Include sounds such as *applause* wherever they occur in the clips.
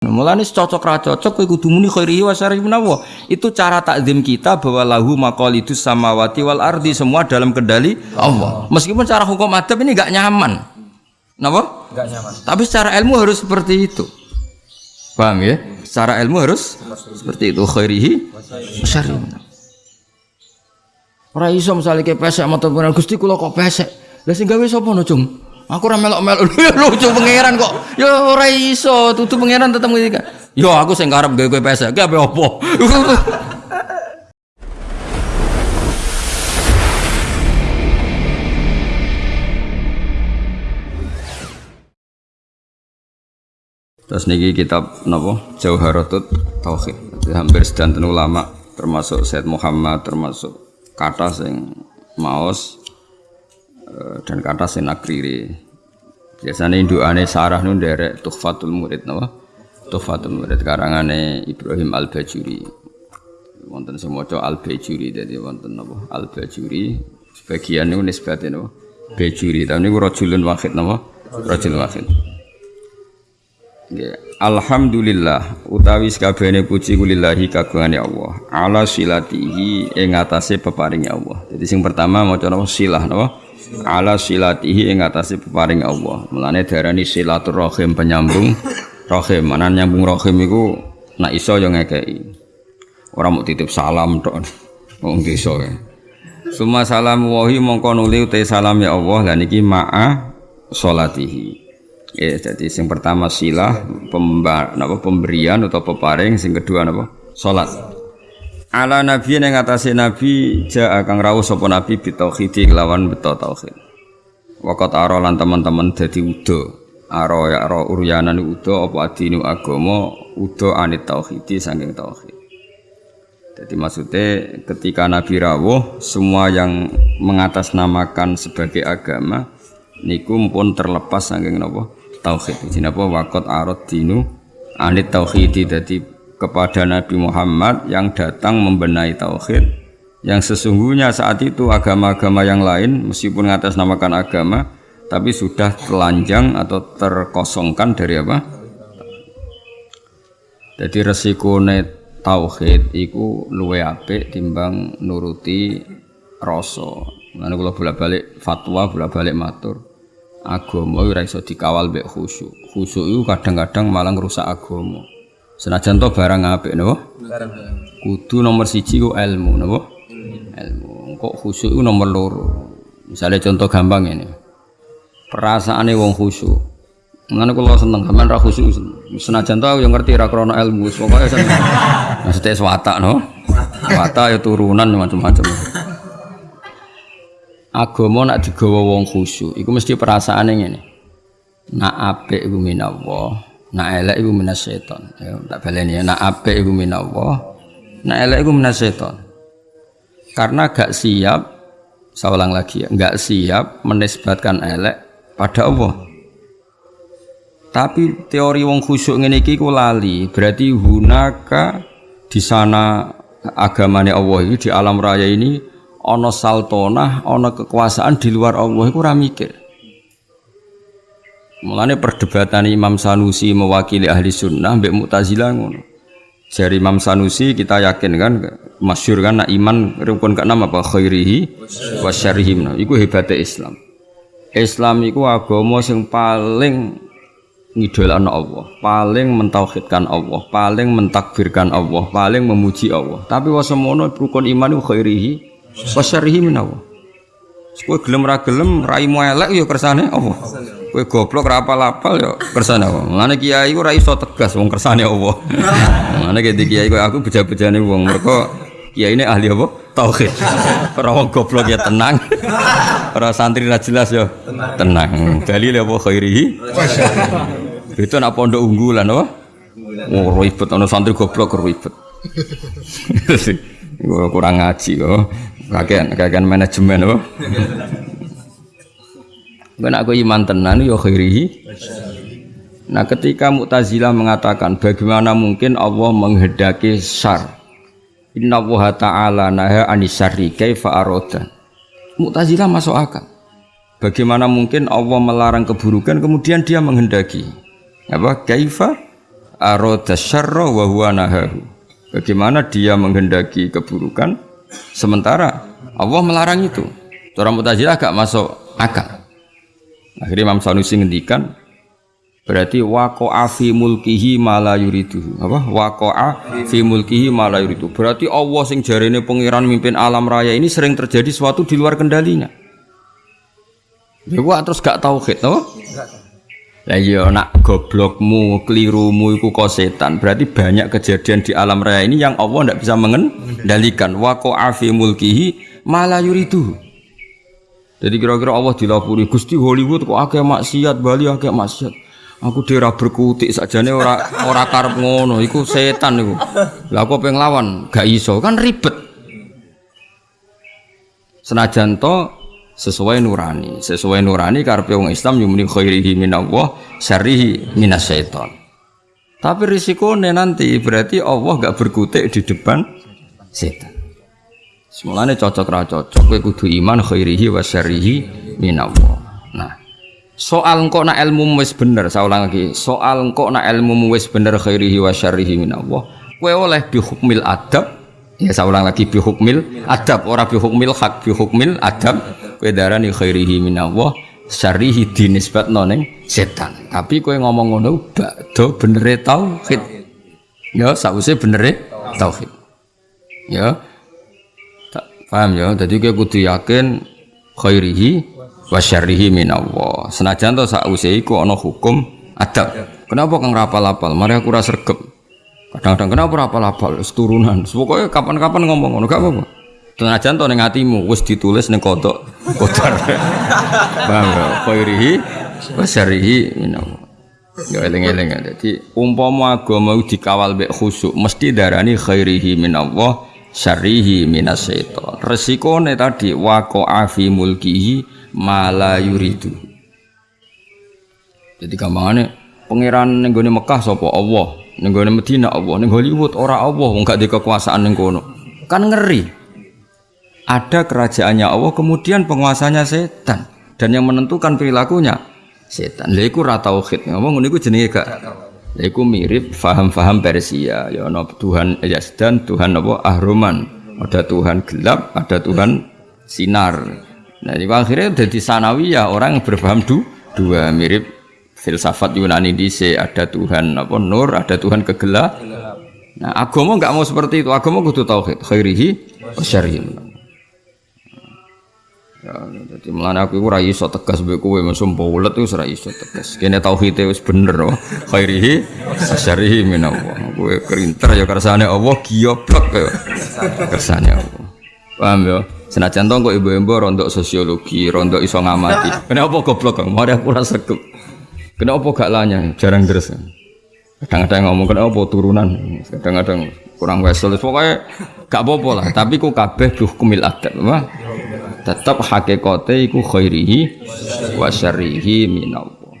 Mulane cocok ra cocok kowe kudu muni khairihi wa syarrihi menawa. Itu cara takzim kita bahwa lahu maqalidus samawati wal ardi semua dalam kendali Allah. Meskipun cara hukum adab ini enggak nyaman. Napa? Enggak nyaman. Tapi secara ilmu harus seperti itu. Paham ya? Secara ilmu harus seperti itu khairihi wa menawa. Ora iso misale ke pesek mata pengen Gusti kula kok pesek. Lah sing gawe sapa no, Cung? Aku ora melok-melok *laughs* ya lucu pangeran kok. Ya ora iso, tutu pangeran tetep ngerti. Yo aku sing karep gawe kowe pesek, ki ape opo? *laughs* Terus niki kitab napa Jauharatut Tauhid. Jadi hampir sedanten ulama termasuk Said Muhammad termasuk kata sing maos dan kata sing nakriri. Biasanya induane sarah nu nderek Tuhfatul Murid napa? Tuhfatul Murid karangane Ibrahim Al-Bajuri. Wonten sing maca Al-Bajuri dadi wonten napa? Al-Bajuri sebagian niku nisbate napa? Bajuri. Tapi niku rajulun wahid napa? Rajul wahid. Nggih. Alhamdulillah utawi sakabehane puji kulillahi kagungane Allah ala silatihi ing atase peparinge Allah. Jadi sing pertama maca napa silah napa? Ala silatihi ing atase peparinge Allah. Mulane diarani silaturrahim penyambung rahim. Mana nyambung rahim iku nak iso yo ngekeki. Ora mau titip salam tok. Wong desa ya. Suma salam wahi mongko nuli utai salam ya Allah lan iki ma'a salatihi. Ya, jadi yang pertama silah pemba, napa, pemberian atau peparing, yang kedua napa? Salat. Ala nabi yang ngatasi nabi ja kang rawuh sapa nabi bitauhidi kelawan beto tauhid. Wakat aro lan teman-teman dadi udo. Aro ya aro uryanan udo apa adinu agama udo anit tauhidi saking tauhid. Jadi maksudnya ketika Nabi rawuh semua yang mengatasnamakan sebagai agama niku pun terlepas saking napa? tauhid. Jadi apa wakot arot dinu anit tauhidi jadi kepada Nabi Muhammad yang datang membenahi tauhid yang sesungguhnya saat itu agama-agama yang lain meskipun namakan agama tapi sudah telanjang atau terkosongkan dari apa? Jadi resiko tauhid iku luwe apik timbang nuruti rasa. Mana kalau bolak-balik fatwa, bolak-balik matur agama ora iso dikawal mbek khusyuk. Khusyuk itu kadang-kadang malah rusak agama. Senajan to barang apik napa? Barang. Kudu nomor siji ku ilmu napa? Ilmu. Kok khusyuk itu nomor loro. Misalnya contoh gampang ini. Perasaane wong khusyuk. Mengenai kalau seneng, kamen ra khusyuk senajan tau yang ngerti ra krono ilmu, pokoknya seneng. Maksudnya swata no, swata ya turunan macam-macam agama nak digawa wong khusyuk iku mesti perasaane ngene nak apik iku minallah nak elek iku minasyaiton ya tak baleni ya. Nak apik iku minallah nak elek iku minasyaiton karena gak siap saya lagi ya gak siap menisbatkan elek pada Allah. Tapi teori wong khusyuk ngene iki ku lali. Berarti hunaka di sana agamanya Allah ini di alam raya ini ana saltonah, ana kekuasaan di luar Allah iku ora mikir. Mulane perdebatan Imam Sanusi mewakili ahli sunnah mbek Mu'tazilah ngono. Jari Imam Sanusi kita yakin kan masyhur kan nak iman rukun keenam apa khairihi wa syarrihi iku hebatnya Islam. Islam iku agama sing paling ngidolakno Allah, paling mentauhidkan Allah, paling mentakbirkan Allah, paling memuji Allah. Tapi wasemono rukun iman iku khairihi Wasyarihi minawa. Kowe gelem ra gelem raimu elek ya kersane apa? Kowe goblok ra apal-apal ya kersane apa? Mulane kiai ku ra iso tegas wong kersane apa. *laughs* Mulane gede kiai kowe aku beja-bejane wong mereka kiai ini ahli apa? Tauhid. Ora wong goblok ya tenang. Ora santri ra jelas ya tenang. Dalil apa khairihi? Itu nak pondok unggulan apa? Oh, ribet ana santri goblok ribet. *laughs* kurang ngaji kok kakean kakean manajemen apa Ben aku iman tenan ya khairihi. Nah, ketika Mu'tazilah mengatakan bagaimana mungkin Allah menghendaki syar. Inna Allah ta'ala naha anisari kaifa aroda. Mu'tazilah masuk akal. Bagaimana mungkin Allah melarang keburukan kemudian dia menghendaki. Apa? Kaifa aroda syarra wa huwa nahahu. Bagaimana dia menghendaki keburukan sementara Allah melarang itu. Orang Mu'tazilah gak masuk akal. Akhirnya Imam Sanusi ngendikan berarti waqa'a fi mulkihi ma la yuridu. Apa? Waqa'a fi mulkihi ma la yuridu. Berarti Allah sing jarene pangeran mimpin alam raya ini sering terjadi sesuatu di luar kendalinya. Ya gua terus gak tauhid, no? Lah iya nak goblokmu, kelirumu iku kok setan. Berarti banyak kejadian di alam raya ini yang Allah tidak bisa mengendalikan. Wa fi mulkihi mala yuridu. Jadi kira-kira Allah dilapuri Gusti Hollywood kok akeh maksiat, Bali akeh maksiat. Aku daerah berkutik sajane ora ora karep ngono, iku setan iku. Lah aku pengen lawan, gak iso, kan ribet. Senajan to sesuai nurani sesuai nurani karpe wong Islam yumni khairihi minallah syarrihi minasyaiton tapi risikonya nanti berarti Allah gak berkutik di depan setan semulanya cocok ra cocok kowe kudu iman khairihi wa syarrihi minallah. Nah soal engkau nak ilmu wis bener saya ulang lagi. Soal engkau nak ilmu wis bener khairihi wa syarrihi minallah kowe oleh bihukmil adab ya saya ulang lagi bihukmil adab. Ora bihukmil hak bihukmil adab. Kowe darani khairihi minallah syarrihi dinisbatno ning setan. Tapi kowe ngomong ngono bakdo benere tauhid. Ya sause benere tauhid. Ya paham ya? Jadi kowe kudu yakin khairihi wa syarrihi minallah. Senajan to sause iku ana hukum adab. Kenapa kang rapal-apal? Mari aku ora sregep. Kadang-kadang kenapa rapal-apal? Turunan. Pokoknya kapan-kapan ngomong ngono gak apa-apa. Senajan to ning atimu wis ditulis ning kodok kodar. *laughs* Paham ya? Khairihi wa syarrihi minallah. Ya eling-eling. Dadi umpama agama dikawal mek khusuk mesti darani khairihi minallah syarrihi minasyaiton. Resikone tadi waqa'a fi mulkihi ma la yuridu. Jadi gampangane pangeran ning gone Mekah sapa Allah, ning gone Madinah Allah, ning Hollywood ora Allah wong di kekuasaan ning. Kan ngeri ada kerajaannya Allah kemudian penguasanya setan dan yang menentukan perilakunya setan lha iku ra tauhid ngomong ngono iku jenenge gak iku mirip faham-faham Persia. Ya ana Tuhan Yazdan Tuhan apa? Ahruman ada Tuhan gelap ada Tuhan sinar. Nah itu akhirnya jadi sanawiyah orang yang berfaham du, dua. Mirip filsafat Yunani dice ada Tuhan apa? Nur ada Tuhan kegelap. Nah agama nggak mau seperti itu. Agama kudu tauhid khairihi wa syarrihi Ya, jadi melana aku ora iso tegas mbek kowe mesum paulet wis ora iso tegas. Kene tauhid wis bener oh. Khairihi asyarihi minallah. Kowe kerinter ya kersane Allah gioblok ya. Kersane Allah. Paham ya? Senajan to kok ibu-ibu rontok sosiologi, rontok iso ngamati. Kenapa goblok kok? Mari aku ora sregep. Kenapa gak lanya? Jarang deres. Kadang-kadang ngomong kenapa turunan, kadang-kadang kurang wesel. Pokoknya gak apa-apa lah, tapi ku kabeh hukumil adab, apa? Tetap hakikate iku khairihi wa syarrihi minallah.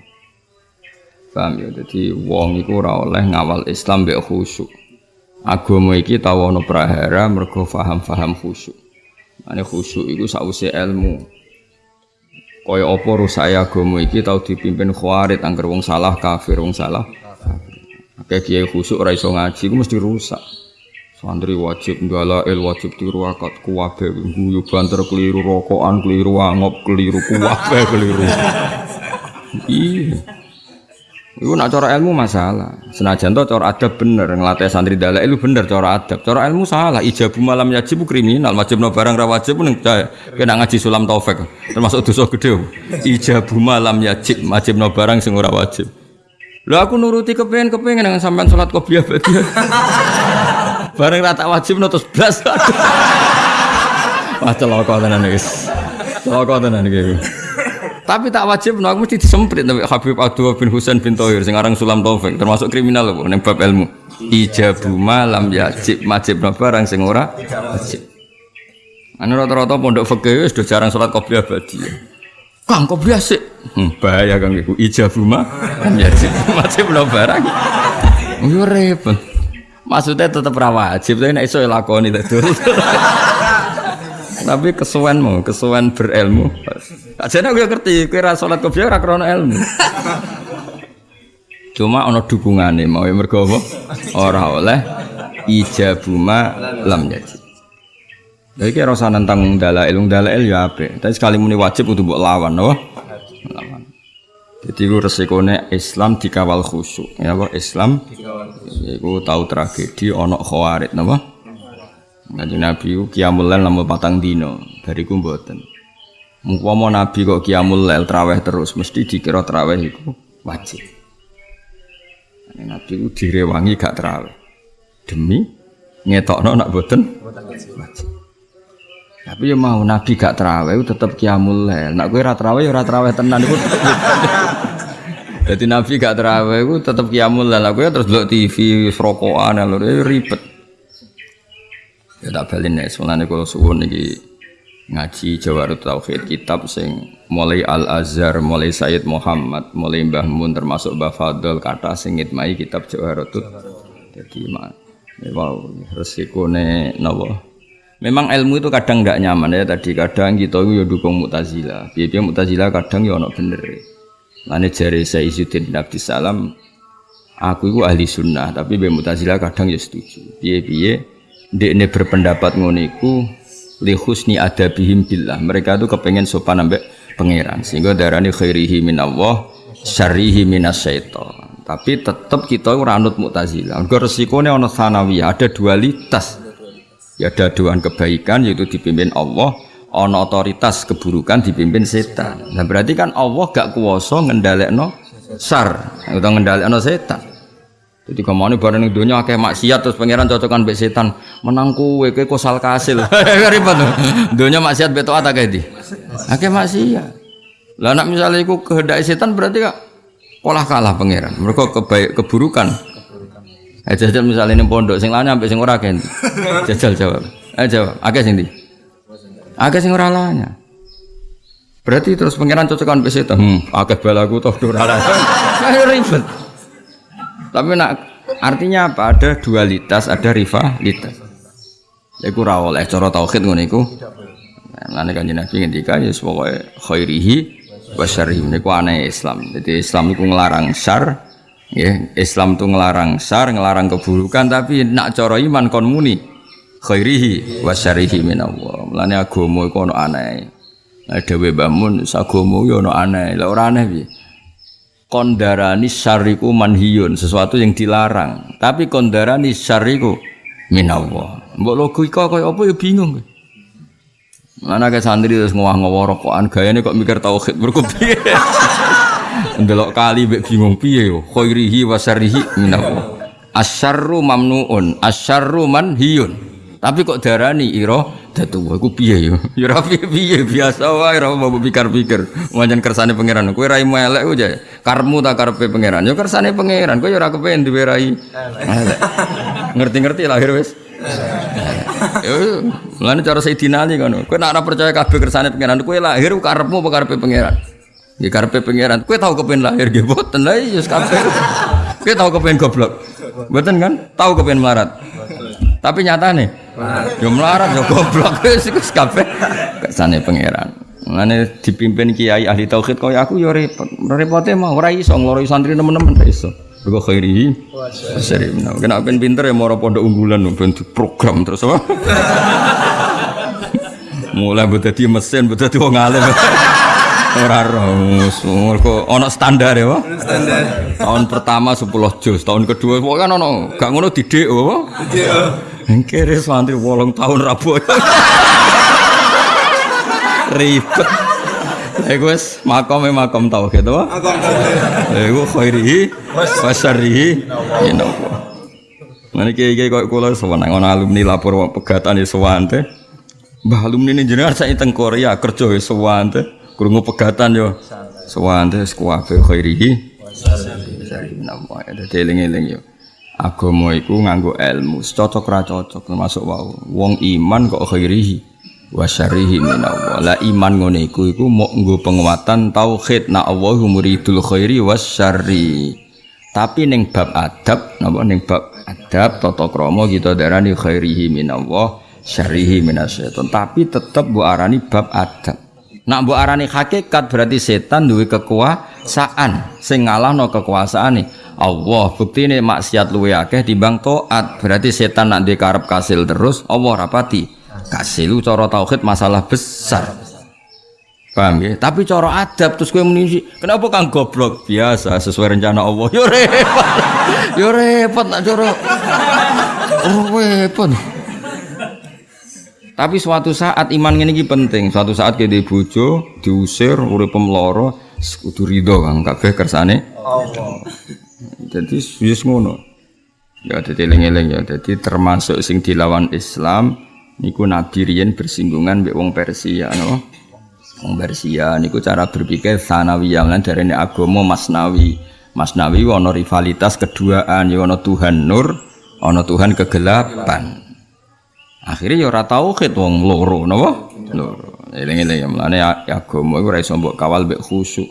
Paham ya? Jadi wong iku ora oleh ngawal Islam mbek khusyuk. Agama iki tau ana prahara mergo paham-paham khusyuk. Ane khusyuk iku sause ilmu. Kaya apa rusak agama iki tau dipimpin khawarit angger wong salah kafir wong salah Kayak kiai khusyuk ora ngaji iku mesti rusak Santri wajib el wajib tiru akad kuwabe guyu banter keliru rokokan keliru angop keliru kuwabe *laughs* keliru. Iya. Iku nak cara ilmu masalah. Senajan to cara adab bener ngelatih santri dalek itu bener cara adab. Cara ilmu salah. Ijabu malam yajib kriminal. Wajib no barang ra wajib pun kena ngaji sulam taufik. Termasuk dosa gede. Ijabu malam yajib wajib no barang sing wajib. Lah aku nuruti kepengen kepengen dengan sampean sholat qobliyah berarti. Bareng rata wajib nutus blas. Wah celaka tenan guys. Celaka tenan iki. Tapi tak wajib no, aku mesti disemprit tapi Habib Abdul bin Husain bin Tohir sing aran Sulam Taufik termasuk kriminal lho ning bab ilmu. Ijabu malam yajib wajib no barang sing ora wajib. Anu rata-rata pondok fikih wis jarang salat qobliyah badi. Kang qobliyah sik. Hmm, bahaya Kang iku ijabu mah yajib *laughs* wajib no barang. Yo repot. Maksudnya tetap rawajib, tapi nek iso ya lakoni Tapi kesuwenmu, kesuwen berilmu. Aja nek gue ngerti, kowe ra salat qobliyah ora ilmu. Cuma ana dukungane mau mergo apa? Ora oleh ijabuma lam yajib. Jadi kira rasa tentang dalail, dalail ya apa? Tapi sekali muni wajib untuk buat lawan, apa? Jadi itu resikonya Islam dikawal khusyuk. Ya apa? Islam, itu tahu tragedi onok khawarid, apa? Nanti Nabi itu kiamul lail namun patang dino dari kumboten. mau Nabi kok kiamul lail traweh terus, mesti dikira traweh itu wajib. Nabi itu direwangi gak traweh demi ngetokno nak boten wajib. Tapi ya mau Nabi gak terawih tetap kiamul lail. Nak ora terawih ya terawih tenan iku. *laughs* Jadi Nabi gak terawih iku tetep kiamul lail. Kowe terus delok TV rokokan lho ya ribet. Ya tak balin nek sunane kula suwun iki ngaji Jawarut Tauhid kitab sing mulai Al Azhar, mulai Sayyid Muhammad, mulai Mbah Mun termasuk Mbah Fadl kata sing ngitmai kitab Jawarut. Jadi mak wow resikone napa Memang ilmu itu kadang nggak nyaman ya tadi kadang kita itu ya dukung mutazila. Biar mutazila kadang ya ono bener. Lane jari saya Izzuddin bin Salam, aku itu ahli sunnah tapi biar mutazila kadang ya setuju. Biar biar dia ini berpendapat ngoniku li husni adabihim billah. Mereka itu kepengen sopan ambek pangeran sehingga darani khairihi minallah syarrihi minasyaiton. Tapi tetap kita ora anut mutazila. Mergo resikone ana sanawiyah, ada dualitas ya ada doan kebaikan yaitu dipimpin Allah. Ono otoritas keburukan dipimpin setan. Nah berarti kan Allah gak kuasa no sar atau no setan. Jadi ke mana barang yang dunia kayak maksiat terus pangeran cocokan be setan. Menangku weke kosal kasil. *laughs* Ribet tuh. Dunia maksiat beto apa kayak di. Akeh maksiat. Lah nak misalnya iku kehendak setan berarti kak pola kalah pangeran. Mereka kebaik keburukan Eh jajal misalnya ini pondok, sing lainnya sampai sing ora kan. *laughs* Jajal jawab. Eh jawab. Akeh sing di. Akeh sing ora lainnya. Berarti terus pangeran cocokan wis itu. Hmm, akeh balaku toh ora lainnya. *laughs* ribet. Tapi nak artinya apa? Ada dualitas, ada rivalitas. Iku ra oleh cara tauhid ngono iku. Lan kanjeng Nabi ngendika ya pokoke khairihi wa syarrihi niku aneh Islam. Jadi Islam iku nglarang syar, Ya, Islam itu ngelarang sar, ngelarang keburukan, tapi nak coro iman kon muni khairihi wa syarihi minallah. Mulane agama iku ono aneh. Dewe bangun agama yo ono aneh. Lah ora aneh piye? Kondarani syariku manhiyun, sesuatu yang dilarang. Tapi kondarani syariku minallah. Mbok logika kaya apa ya bingung. Mana ke santri terus ngowah-ngowah rokokan gayane kok mikir tauhid berkupiye. *laughs* Ndelok kali mbek bingung piye yo. Khairihi wa syarrihi. Asyarru mamnuun, asyarru manhiyun. Tapi kok darani ira datu iku piye yo? *laughs* Ya ora piye-piye biasa wae ora mau pikir-pikir. Manjen kersane pangeran. Kowe rai elek aja. Karmu tak karepe pangeran. Yo kersane pangeran. Kowe yo ora kepen duwe rai. Ngerti-ngerti lahir wis. Yo, mulane cara Sayyidina Ali ngono. Kowe nek ora percaya kabeh kersane pangeran, kowe lahir karepmu apa karepe pangeran? Ya karpe pangeran. Kue tahu kepen lahir nggih boten lah iya kape. Kue tahu kepen goblok. Boten kan? Tahu kepen melarat. Tapi nyata nih. Ya melarat ya goblok *laughs* wis kape. Kersane pangeran. Ngene dipimpin kiai ahli tauhid kaya aku ya repot. Repote mah ora iso ngloroi santri teman-teman ora iso. Bego khairi. Seri. Kena ben pinter ya moro pondok unggulan ben program terus apa? *laughs* Mulai berarti mesin, berarti wong alim. *laughs* Ora ros, mergo ana standar ya, Pak. Standar. Tahun pertama 10 juz, tahun kedua kok kan ana gak ngono didik, Pak. Didik. Engkere santri 8 tahun rabu. *laughs* Ribet. Iku wis makome makom tauhid, Pak. Makom tauhid. Iku khairihi wa syarrihi minallah. Nanti kiai-kiai kok kula sewenang ana alumni lapor pegatan ya sewante. Mbah alumni ini jenengan saya teng Korea kerja ya sewante. Krungu pegatan yo. Sewante kuwabe khairihi. Dadi eling-eling yo. Agama iku nganggo ilmu, cocok ra cocok termasuk wau. Wong iman kok khairihi wa syarrihi minallah. La iman ngene iku iku mok nggo penguatan tauhid na Allahu muridul khairi was syarri. Tapi ning bab adab, napa ning bab adab tata krama kita darani khairihi minallah, syarrihi minasyaiton. Tapi tetep mbok arani bab adab. Nak mbok arani hakikat berarti setan duwe kekuasaan sing ngalahno kekuasaan nih. Allah. Bukti ini maksiat luwe akeh timbang taat. Berarti setan nak karep kasil terus, Allah rapati. Kasil cara tauhid masalah besar. Paham ya? Tapi cara adab terus gue menisi. Kenapa kang goblok? Biasa sesuai rencana Allah. *laughs* Yo repot. Yo repot nak cara. Oh repot. Tapi suatu saat iman ini penting. Suatu saat di bojo diusir, urip pemloro, kudu ridho kang kabeh kersane Allah. Jadi wis ngono. Ya dadi eling-eling ya. Jadi termasuk sing dilawan Islam niku nabi riyen bersinggungan mbek wong Persia no. Wong Persia niku cara berpikir sanawiyah lan darane agama masnawi. Masnawi ana rivalitas keduaan ya ana Tuhan nur, ana Tuhan kegelapan. Akhirnya ya ora tauhid wong loro napa? Loro. Eling-eling ya mlane agama iku ora iso mbok kawal mbek khusyuk.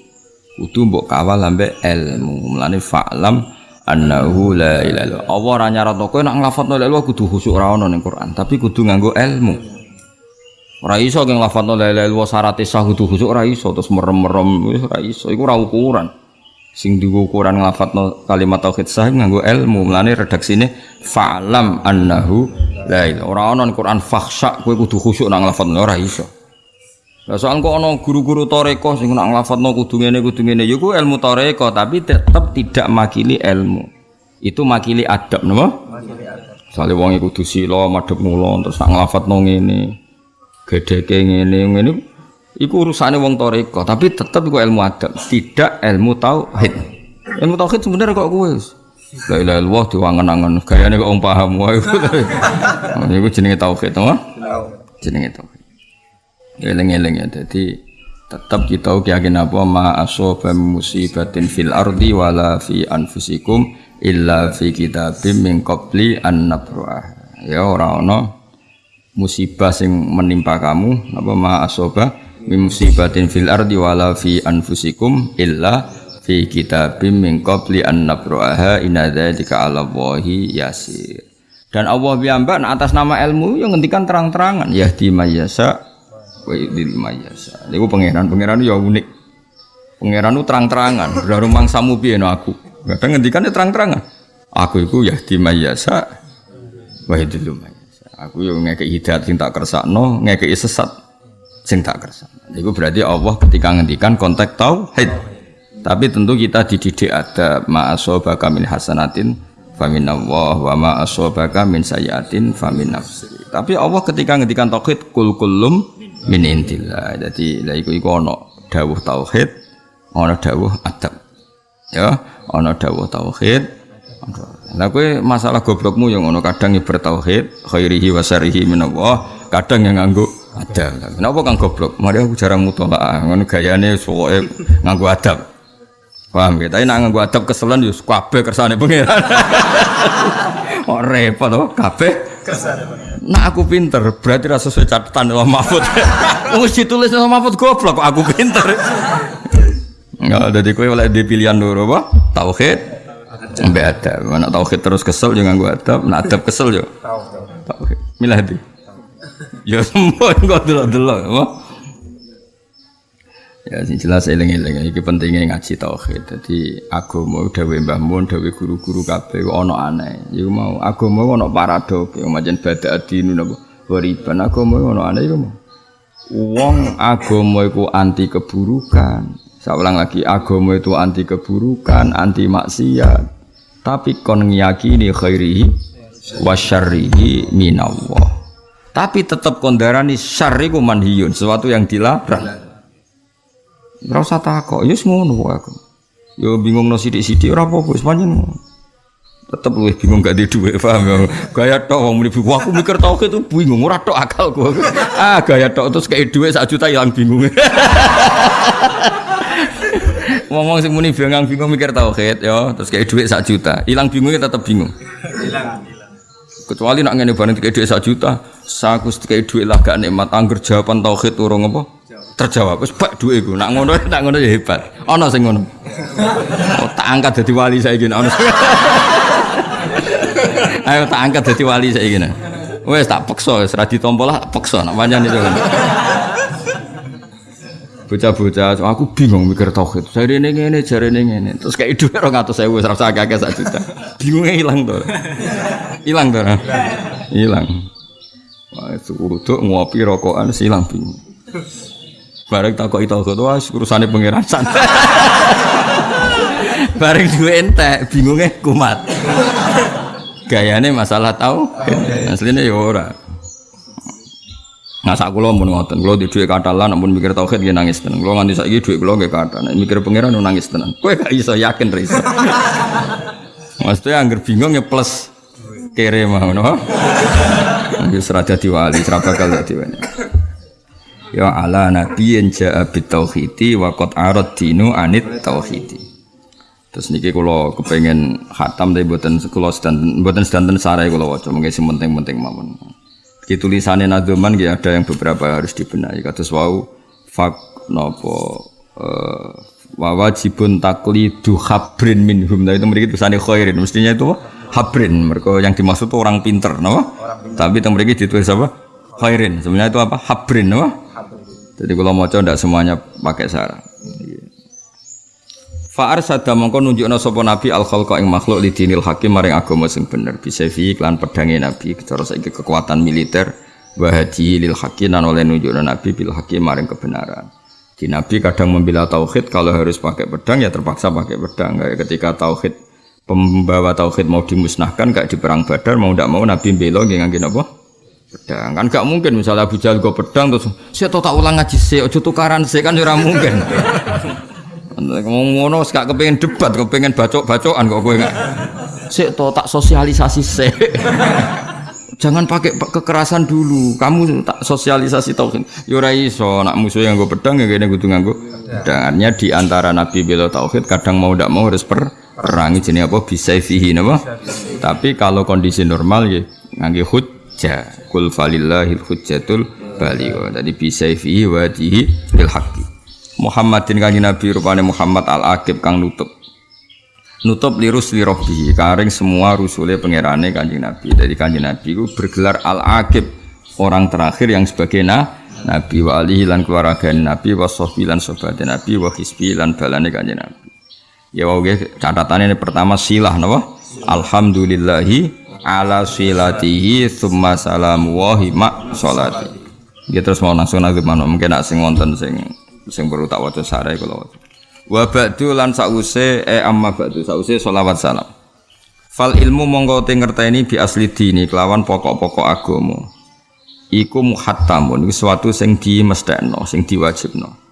Kudu mbok kawal ambek ilmu. Mlane fa'lam annahu la ilaha illallah. Allah ora nyaratno kowe nek nglafadzno la ilaha kudu khusyuk ora ono ning Quran, tapi kudu nganggo ilmu. Ora iso geng lafadzno la ilaha illallah syarat sah kudu khusuk ora iso terus merem-merem wis ora iso iku ora ukuran. Sing digo ukuran nglafadzno kalimat tauhid sah nganggo ilmu. Mulane redaksine fa'lam annahu la ilaha ora ana Quran fakhsha kowe kudu khusuk nang lafadzno ora iso. Lah soal kok ana guru-guru toreko sing nak nglafadzno kudu ngene kudu ngene ya ku ilmu toreko tapi tetap tidak makili ilmu. Itu makili adab napa? Makili adab. Sale wong kudu sila madhep mulo terus nak nglafadzno ngene gedeke ngene ngene iku urusane wong toreko tapi tetep iku ilmu adab tidak ilmu tauhid. Ilmu tauhid sebenarnya kok kowe La ilaha illallah diwangen-angen gayane kok wong paham wae. *laughs* Iku jenenge tauhid to jenenge tauhid. Eling-eling ya dadi tetap kita yakin apa? Ma asoba musibatin fil ardi wala fi anfusikum illa fi kitabim min qabli an nabruah. Ya ora ono musibah sing menimpa kamu apa? Ma asoba musibatin fil ardi wala fi anfusikum illa fi kitabim min qabli an nabraha inna dzalika 'ala Allahi yasir. Dan Allah piyambak atas nama ilmu yang ngendikan terang-terangan yahdi mayyasa wa yudhil mayyasa. Niku pangeran-pangeran ya unik. Pangeran itu terang-terangan, dari mangsamu piye no aku. Kadang ngendikan terang-terangan. Aku itu yahdi mayyasa wa yudhil mayyasa. Aku yang ngekei hidayat sing tak kersakno, ngekei sesat sing tak kersakno. Itu berarti Allah ketika ngendikan konteks tauhid. Tapi tentu kita dididik ada ma'asobaka min hasanatin famin Allah wa ma'asobaka min sayatin famin nafsi. Tapi Allah ketika ngendikan tauhid kul kulum min intillah. Jadi la iku ana dawuh tauhid, ana dawuh adab. Ya, ana dawuh tauhid, Nah kowe masalah goblokmu yang ngono kadang ya bertauhid khairihi wa syarihi minallah, kadang yang nganggo ada. Kenapa kang goblok? Mari aku jarang mutolaah, ngono gayane sokoke nganggo adab. Paham ya? Tapi nak nganggo adab keselan yo kabeh kersane pangeran. *laughs* Oh repot oh kabeh kersane Nah aku pinter, berarti rasa sesuai catatan Allah Mahfud. *laughs* Wis ditulis Allah Mahfud goblok kok aku pinter. Enggak, jadi kowe oleh di pilihan dulu apa? Tauhid, Sampai ada. Mana tauhid terus kesel jangan gua adab, nak adab kesel yo. Tauhid. Milah di. Ya *laughs* semua enggak delok-delok? Ya sing jelas eling-eling iki pentingnya ngaji tauhid. Dadi agama dawuh Mbah Mun, dawuh guru-guru kabeh ana aneh. Iku mau agama ana paradok, yang macam bada adinu napa. Wariban agama ana aneh iku mau. Wong agama iku anti keburukan. Saya ulang lagi, agama itu anti keburukan, anti maksiat tapi kon ngiyakini khairihi wa syarrihi minallah tapi tetap kondarani syarri ku manhiyun sesuatu yang dilarang ora usah takok ya ngono aku. Ya bingung no sithik-sithik ora apa-apa wis pancen tetep bingung gak duit paham ya? Gaya tok wong muni aku mikir tau itu bingung ora tok akal ah gaya tok terus kayak duit sak juta hilang bingung. *laughs* Ngomong sing muni bingung bingung mikir tauhid ya. Terus kayak duit sak juta hilang bingungnya tetap bingung kecuali nak ngene bareng kayak duit sak juta saku kayak duit lah gak nikmat. Angger jawaban tauhid urung apa? Terjawab. Wis bak duit iku. Nak ngono *laughs* nak ngono ya hebat. Ana sing ngono. *laughs* Oh, tak angkat dadi wali saiki ana *laughs* ayo tak angkat dadi wali saiki wes tak peksa. Wis ra ditompo lah peksa nak pancen itu bocah-bocah aku bingung mikir tauhid. Saya ini ini jari ini ini terus kayak itu orang atau saya usah rasa agak agak juta. Bingungnya hilang tuh. Hilang tuh hilang. Wah itu tuh ngopi rokokan hilang bingung. Bareng tak kok itu wah urusannya pangeran santai. *laughs* Bareng dua ente bingungnya kumat. Gayanya masalah tahu aslinya ya ora Nah, sak kula mun ngoten, kula di dhuwit katalan namun mikir tauhid nggih nangis tenan. Kula nganti saiki dhuwit kula nggih kathah. Nek mikir pangeran nangis tenan. Kowe gak iso yakin ra *laughs* iso. Maksudnya angger bingung ya plus kere mau no. Wis ra dadi wali, ra bakal dadi wali. Ya ala nabiyyin ja'a bit tauhidi wa qad arad dinu anit tauhidi. Terus niki kula kepengen khatam tapi mboten kula sedanten mboten sedanten sarai kula waca mengke sing penting-penting mawon di tulisannya nadoman ya ada yang beberapa harus dibenahi. Kados wau fak nopo uh, wajibun taklidu habrin minhum. Nah itu mereka tulisannya khairin. Mestinya itu habrin mereka yang dimaksud itu orang pinter no? tapi yang mereka ditulis apa? Khairin. Sebenarnya itu apa? Habrin no? jadi kalau mau coba semuanya pakai sarah Fa'ar sada mongko nunjukna sapa nabi al khalqa ing makhluk li dinil hakim maring agama sing bener bisa fi iklan pedange nabi cara saiki kekuatan militer wa hadi lil hakim lan oleh nunjukna nabi bil hakim maring kebenaran. Di nabi kadang membela tauhid kalau harus pakai pedang ya terpaksa pakai pedang kayak ketika tauhid pembawa tauhid mau dimusnahkan kayak di perang Badar mau tidak mau nabi bela nggih ngangge napa? pedang kan gak mungkin misalnya Abu Jahal gue pedang terus saya tak ulang ngaji saya ojo tukaran saya kan ora mungkin Ngomong ngono gak kepengin debat, kepengin bacok-bacokan kok kowe enggak. Sik to tak sosialisasi sik. Jangan pakai kekerasan dulu. Kamu tak sosialisasi tauhid. Yo ora iso nak musuh yang gue pedang ya kene kudu nganggo pedangannya di antara nabi bela tauhid kadang mau ndak mau harus per perangi jenis apa bisa fihi napa. Tapi kalau kondisi normal ya ngangge hujjah. Kul falillahil hujjatul baligh. Jadi bisa fihi wa bil haqqi. Muhammadin kanjeng Nabi rupane Muhammad al Aqib kang nutup. Nutup lirus lirobi karing semua rusule pangerane kanjeng Nabi. Dari kanjeng Nabi itu bergelar al Aqib orang terakhir yang sebagai nah, Nabi. Wa alihi lan keluarga Nabi wa sahbi lan sobat Nabi wa hisbi lan balane kanjeng Nabi. Ya wae catatannya ini pertama silah napa? Alhamdulillahi ala silatihi thumma salamu wa hima sholati dia terus mau langsung mana mungkin nak sing wonten sing sing perlu tak waca sarai kula waca wa ba'du lan sause e amma ba'du. Sause selawat salam. Fal ilmu monggo te ngerteni bi asli dini kelawan pokok-pokok agama iku muhattamun iku suatu sing dimestekno sing diwajibno.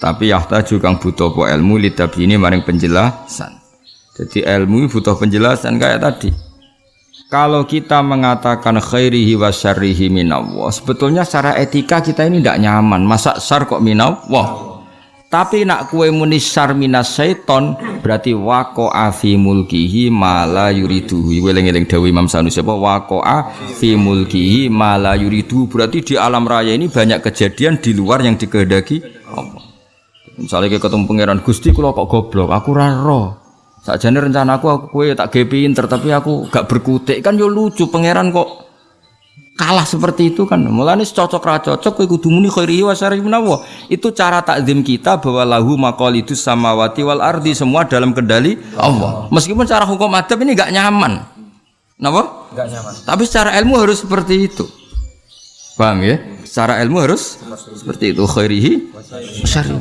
Tapi yahtaju kang butuh po ilmu lidabini maring penjelasan. Jadi ilmu butuh penjelasan kayak tadi kalau kita mengatakan khairihi wa syarrihi minallah, sebetulnya secara etika kita ini tidak nyaman. Masa syar kok minallah? Tapi nak kue muni syar minas syaiton berarti wako afi mulkihi mala yuriduhu. Weleng-eleng dawi Imam Sanusi apa wako afi mulkihi mala yuriduhu berarti di alam raya ini banyak kejadian di luar yang dikehendaki Allah. Misalnya ketemu pangeran Gusti kalau kok goblok, aku raro. Sakjane rencanaku aku kue tak ge pinter tapi aku gak berkutik kan yo lucu pangeran kok kalah seperti itu kan. Mulane cocok ra cocok kowe kudu muni khairi wa syarri menawa. Itu cara takzim kita bahwa lahu maqalidus samawati wal ardi semua dalam kendali Allah. Meskipun cara hukum adab ini gak nyaman. Napa? Gak nyaman. Tapi secara ilmu harus seperti itu. Paham ya? Secara ilmu harus seperti itu khairihi syarri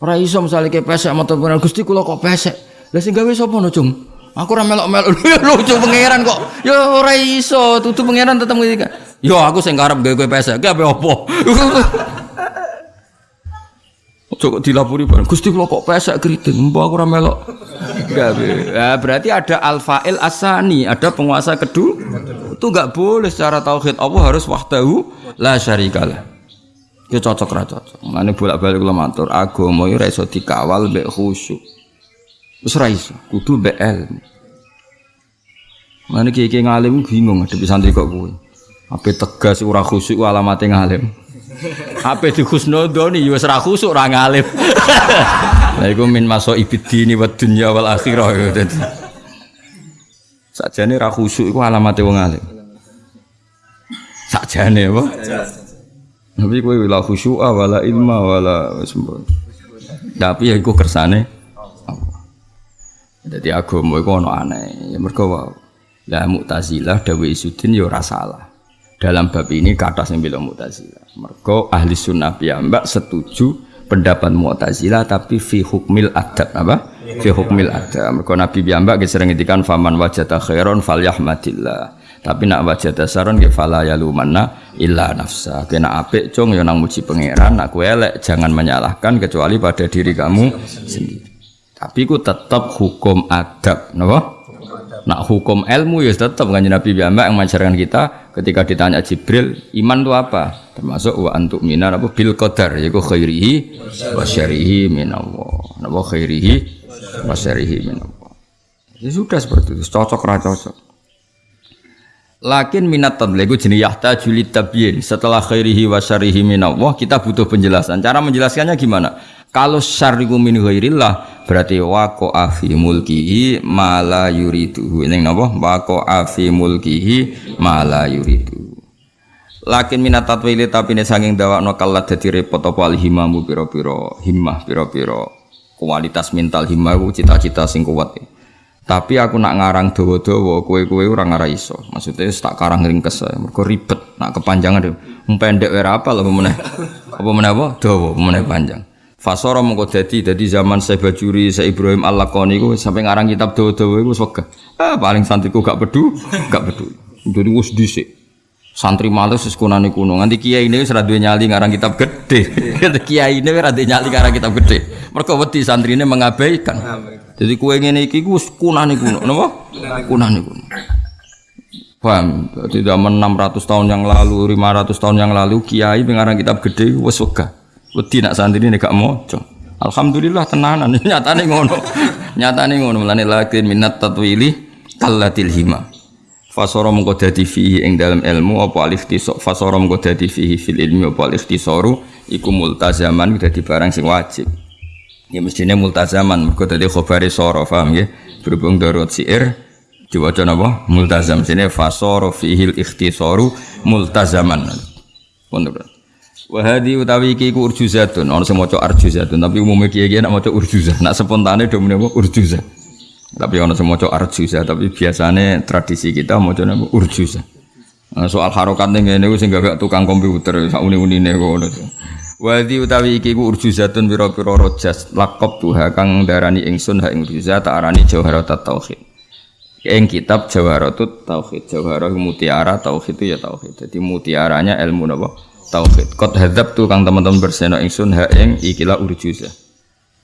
Ora iso misale ke pesek motor pengen Gusti kula kok pesek. Lah sing gawe sapa no, Cung? Aku ora melok-melok *laughs* lucu pangeran kok. Ya ora iso, tutu pangeran tetep ngendika. Yo aku sing karep gawe pesek, ki apa opo? *laughs* Ojo dilapuri bareng. Gusti kula kok pesek keriting, mbok aku ora melok. Gawe. Ya berarti ada al-fa'il asani, ada penguasa kedua. Itu enggak boleh secara tauhid Allah harus wahdahu la syarikalah. Ya cocok ra cocok. Mulane bolak-balik kula matur, agama ora iso dikawal mbek khusyuk. Wis ora iso, kudu mbek ilmu. Mulane kiye ngalim bingung ada santri kok kuwi. Ape tegas ora khusyuk alamate ngalim. *laughs* Ape di khusnudoni ya wis ra khusyuk ora ngalim. *laughs* Lah iku min maso ibidini wa dunya wal akhirah ya. Sakjane ra khusyuk iku alamate wong alim. Sakjane apa? Tapi kowe la khusyu'a wala ilma wala. Tapi ya iku kersane Allah. Jadi agama iku ono aneh. Ya mergo. Lah Mu'tazilah dawe Isudin ya ora salah. Dalam bab ini kata sing bilang Mu'tazilah. Mergo ahli sunnah piyambak setuju pendapat Mu'tazilah tapi fi hukmil adab apa? Fi hukmil adab. Mergo Nabi piyambak sering ngendikan faman wajata khairon falyahmadillah. Tapi nak wajah dasaron ke fala ya lumanna illa nafsa. Kena apik cung ya muji pangeran, nak elek jangan menyalahkan kecuali pada diri kamu sendiri. Tapi ku tetap hukum adab, napa? Nak hukum ilmu ya tetap kan Nabi Muhammad yang mengajarkan kita ketika ditanya Jibril, iman itu apa? Termasuk wa antuk minar apa bil qadar yaiku khairihi wa syarihi minallah. Napa khairihi wa syarihi minallah. Ya sudah seperti itu, cocok ra cocok. Lakin minat tadliku jenis yahta juli tabyin setelah khairihi wa syarihi minallah kita butuh penjelasan. Cara menjelaskannya gimana? Kalau syariku min ghairillah berarti wako afi mulkihi mala yuridu. Ini napa? Wako afi mulkihi mala yuridu. Lakin minat tatwili tapi ini saking no kalat dadi repot apa al himamu piro-piro himmah piro-piro kualitas mental himmah cita-cita sing kuat. Tapi aku nak ngarang dawa-dawa, kowe-kowe ora ngara iso. Maksudnya tak karang ringkes ae. Mergo ribet, nak kepanjangan deh. Pendek wae apa lho meneh. Apa meneh apa? Dawa, meneh panjang. Fasara mengko dadi dadi zaman saya Bajuri, saya Ibrahim Al-Laqani iku sampai ngarang kitab dawa-dawa iku wis Ah, paling santriku gak pedu, gak pedu. Jadi wis dhisik. Santri males wis kunane kuno. Nganti kiai ini wis ra nyali ngarang kitab gede. kiai ini wis ra nyali ngarang kitab gede. Mergo wedi santrine mengabaikan. Jadi kue ngene iki ku kunane kuno, napa? Kunane kuno. Paham? Jadi zaman 600 tahun yang lalu, 500 tahun yang lalu kiai pengarang kitab gede wis wegah. Wedi nak santri ini gak moco. Alhamdulillah tenanan *laughs* nyatane ngono. nyatane ngono melane lakin minat tatwili kallatil hima. Fasara mengko dadi fihi ing dalam ilmu apa alif tisok fasara mengko dadi fihi fil ilmi apa alif tisoru iku multazaman dadi barang sing wajib. Ya mestinya multazaman, mergo tadi khobari soro, paham ya? Berhubung darut siir, diwaca napa? Multazam. Sini fasoro fihil ikhtisaru multazaman. Wahadi utawi iki ku urjuzatun, ana sing maca arjuzatun, tapi umumnya kiai-kiai nak maca urjuzah. Nak spontane do menapa urjuzah. Tapi ana sing maca arjuzah, tapi biasanya tradisi kita maca napa urjuzah. Nah, soal harokat ning ngene ku sing gak tukang komputer sak uni-unine ngono. Wadi utawi iki ku urjuzatun pira-pira rojas lakop tuha kang darani ingsun ha ing urjuzat tak arani jawharat tauhid. Ing kitab jawharatut tauhid. Jawharah mutiara tauhid itu ya tauhid. Jadi mutiaranya ilmu napa? Tauhid. Qad hadzab tu kang teman-teman berseno ingsun ha ing ikilah urjuzah.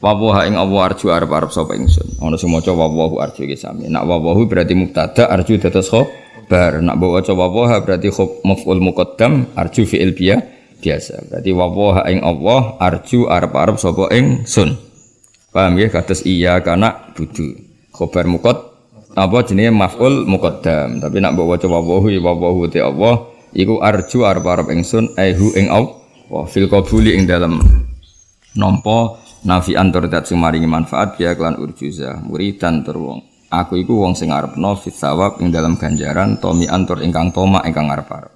Wawu ha ing Allah arju arep arep sapa ingsun. Ana sing maca wawu arju iki sami. Nak wawu berarti mubtada arju dados khabar. Nak bawa wawu berarti khob maf'ul muqaddam arju fi'il biyah biasa. Berarti wawaha ing Allah arju arep-arep sapa ing sun. Paham ya kados iya kana budu. Khobar mukot apa jenenge maf'ul muqaddam. Tapi nak mbok waca wawahu ya wawahu te Allah iku arju arep-arep ing sun aihu ing Allah. Wa fil qabuli ing dalam nampa nafi antur dat maringi manfaat ya kelan urjuza muridan tur wong. Aku iku wong sing arepno fit sawab ing dalam ganjaran tomi antur ingkang toma ingkang arep-arep.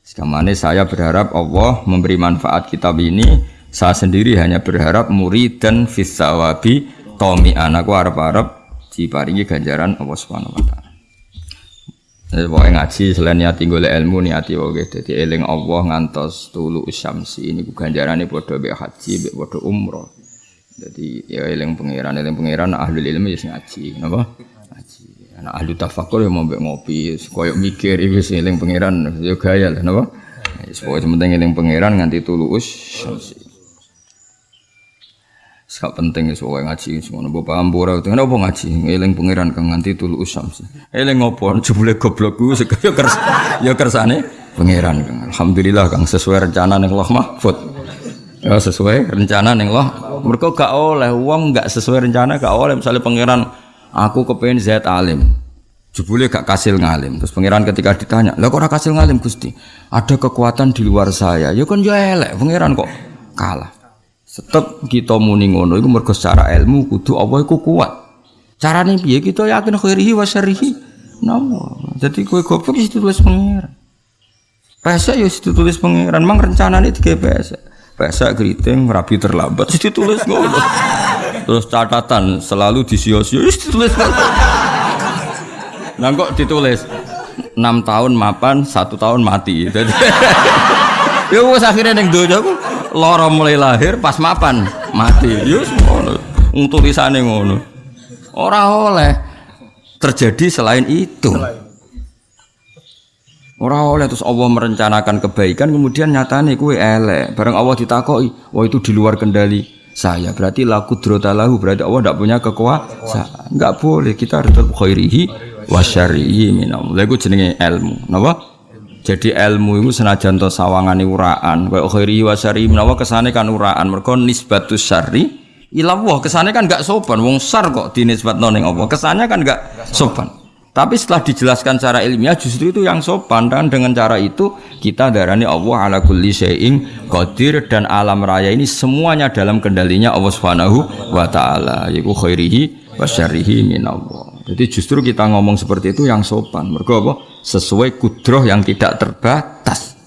Sekamane saya berharap Allah memberi manfaat kitab ini. Saya sendiri hanya berharap murid dan fisawabi tomi anakku harap-harap diparingi ganjaran Allah Subhanahu wa taala. Jadi pokoknya ngaji selain niati golek ilmu niati oke. Jadi eling Allah ngantos tulu usyamsi ini ganjarannya bodoh be haji be bodoh umroh. Jadi ya eling pangeran eling pangeran ahli ilmu ya ngaji, napa? Nah, ahli tafakur yang mau ngopi, koyok mikir, itu sih eling pangeran, yo gaya lah, napa? Pokoknya penting eling pangeran nganti tulus. Sak penting ya soalnya ngaji semua nopo paham bora itu kenapa ngaji eling pangeran kang nganti tulus samsi. Eling ngopo jebule goblok ku yo kers yo kersane pangeran kang. Alhamdulillah kang sesuai rencana ning Allah Mahfud. Ya sesuai rencana ning Allah. Mergo gak oleh wong gak sesuai rencana gak oleh misalnya pangeran aku kepengen zat alim. Jebule gak kasil ngalim. Terus pangeran ketika ditanya lah kok kasil ngalim Gusti? Ada kekuatan di luar saya. Ya kan ya elek pangeran kok. Kalah. Setep kita muni ngono iku mergo secara ilmu kudu apa iku kuat. Carane piye? Kita yakin khairihi wa syarrihi. Nah jadi kowe goblok itu tulis pangeran. Pesek ya ditulis pangeran, mang rencanane tiga pesek. Pesek keriting rapi terlambat wis *laughs* ditulis ngono. Terus catatan selalu disio-sio ditulis. Nah kok ditulis 6 tahun mapan, satu tahun mati. Jadi *laughs* ya wis akhirnya donya aku lara mulai lahir pas mapan mati. Ya wis ngono. Tulisane ngono. Ora oleh terjadi selain itu. Ora oleh terus Allah merencanakan kebaikan kemudian nyatane kue elek. Bareng Allah ditakoki, wah itu di luar kendali saya. Berarti laku drotalahu berarti Allah tidak punya kekuasaan. Enggak boleh kita harus tetap khairihi wa syarrihi minam. Lha iku jenenge ilmu. Napa? Jadi ilmu itu senajan to sawangane uraan, wa khairihi wa syarrihi menawa kesane kan uraan. Mergo nisbatus syarri ila Allah kesane kan enggak sopan. Wong sar kok dinisbatno ning Allah. Kesannya kan enggak sopan. Tapi setelah dijelaskan secara ilmiah justru itu yang sopan dan dengan cara itu kita darani Allah ala kulli syai'in qadir dan alam raya ini semuanya dalam kendalinya Allah Subhanahu wa taala yaiku khairihi wa syarrihi minallah. Jadi justru kita ngomong seperti itu yang sopan. Mergo apa? Sesuai kudroh yang tidak terbatas.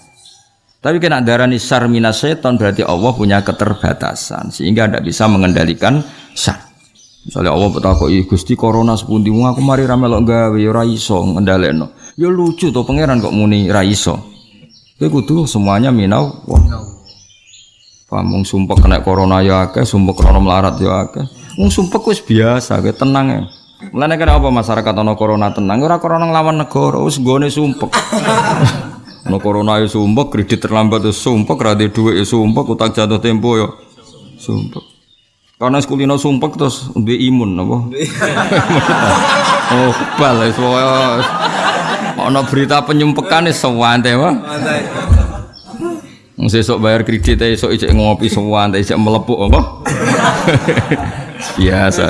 Tapi kena darani syar minas setan berarti Allah punya keterbatasan sehingga tidak bisa mengendalikan syar. Misalnya Allah bertakoi Gusti corona sepundi aku mari ramelok gawe ya ora iso ngendalekno. Ya lucu tuh pangeran kok muni ra iso. Kowe kudu semuanya minau wah. Pamung sumpah kena corona ya akeh, sumpah corona melarat ya akeh. Wong sumpah biasa, kayak tenang ya. Mulane kena apa masyarakat ana corona tenang, ora corona nglawan negara, wis gone sumpah. *laughs* Ana corona ya sumpah, kredit terlambat ya sumpah, kredit duit ya sumpah, utang jatuh tempo ya sumpah. Karena sekulino sumpek terus duwe imun apa? *laughs* oh, kebal wis Ana berita penyumpekan wis sewante wae. Wong sesuk bayar kredit esuk ijek ngopi sewante ijek melepuk apa? biasa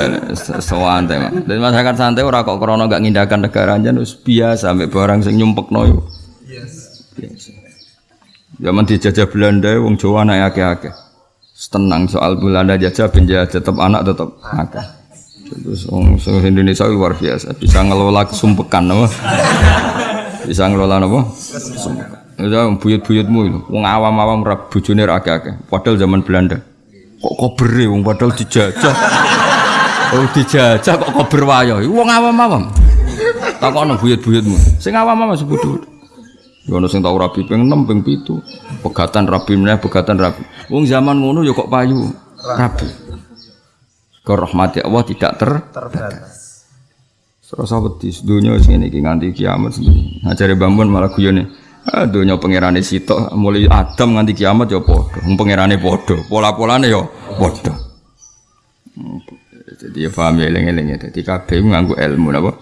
sewante mah. Dan masyarakat santai ora kok krana gak ngindakan negara aja wis biasa ambek barang sing nyumpekno yo. Biasa. Zaman dijajah Belanda wong Jawa anak akeh-akeh tenang soal Belanda jajah penjajah tetap anak tetap akeh. Terus orang Indonesia luar biasa bisa ngelola kesumpekan apa? bisa ngelola apa? Kesumpekan. Itu buyut-buyutmu itu. Wong awam-awam rap bojone akeh-akeh. Padahal zaman Belanda. Kok kobere wong padahal dijajah. Oh dijajah kok kober wayo. Wong awam-awam. Takokno buyut-buyutmu. Sing awam-awam sebut Ya ono sing tau rabi ping 6 ping 7. Pegatan rabi meneh pegatan rabi. Wong zaman ngono ya kok payu rabi. Ke rahmati Allah tidak ter terbatas. Serasa wedi dunya sing ngene iki nganti kiamat ngajari bambun malah guyone. Ah dunya pangerane sitok mulai Adam nganti kiamat ya padha. Wong pangerane padha, pola-polane ya padha. Hmm, jadi ya paham ya eling-eling ya. Jadi kabeh nganggo ilmu napa?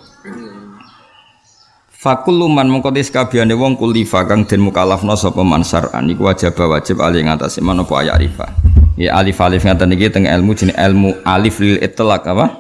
Fakul luman mengkotis kabiane wong kulifa kang den mukalafno sapa man syar'an iku wajib wajib ali ngatasi menapa ayat rifa. Ya alif alif ngaten iki teng ilmu jenis ilmu alif lil itlaq apa?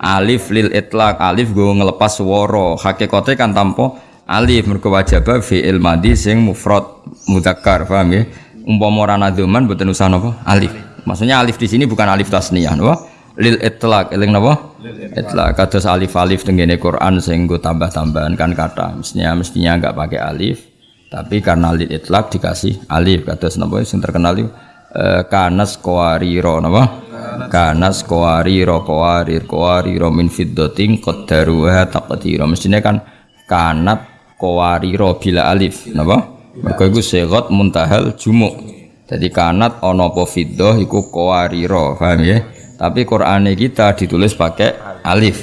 Alif lil itlaq alif go ngelepas swara. Hakikate kan tanpa alif mergo wajib fi'il madhi sing mufrad mudzakkar paham ya? Umpama ora nadzuman mboten usah napa? Alif. Maksudnya alif di sini bukan alif tasniyah napa? Lil itlaq. Eling napa? Itlaq. Kados alif alif tenggene Quran sing nggo tambah-tambahan kan kata. Mestinya mestinya enggak pakai alif. Tapi karena lil itlaq dikasih alif. Kados napa? Sing terkenal itu e, kanas qawariro napa? Kanas. Qawariro. Qawarir qawariro min fiddatin qaddaruha taqdira. Mestinya kan kanat qawariro bila alif napa? Mergo iku segot muntahal jumuk. Jadi kanat ana apa fiddah iku qawariro. Paham ya tapi Quran kita ditulis pakai alif.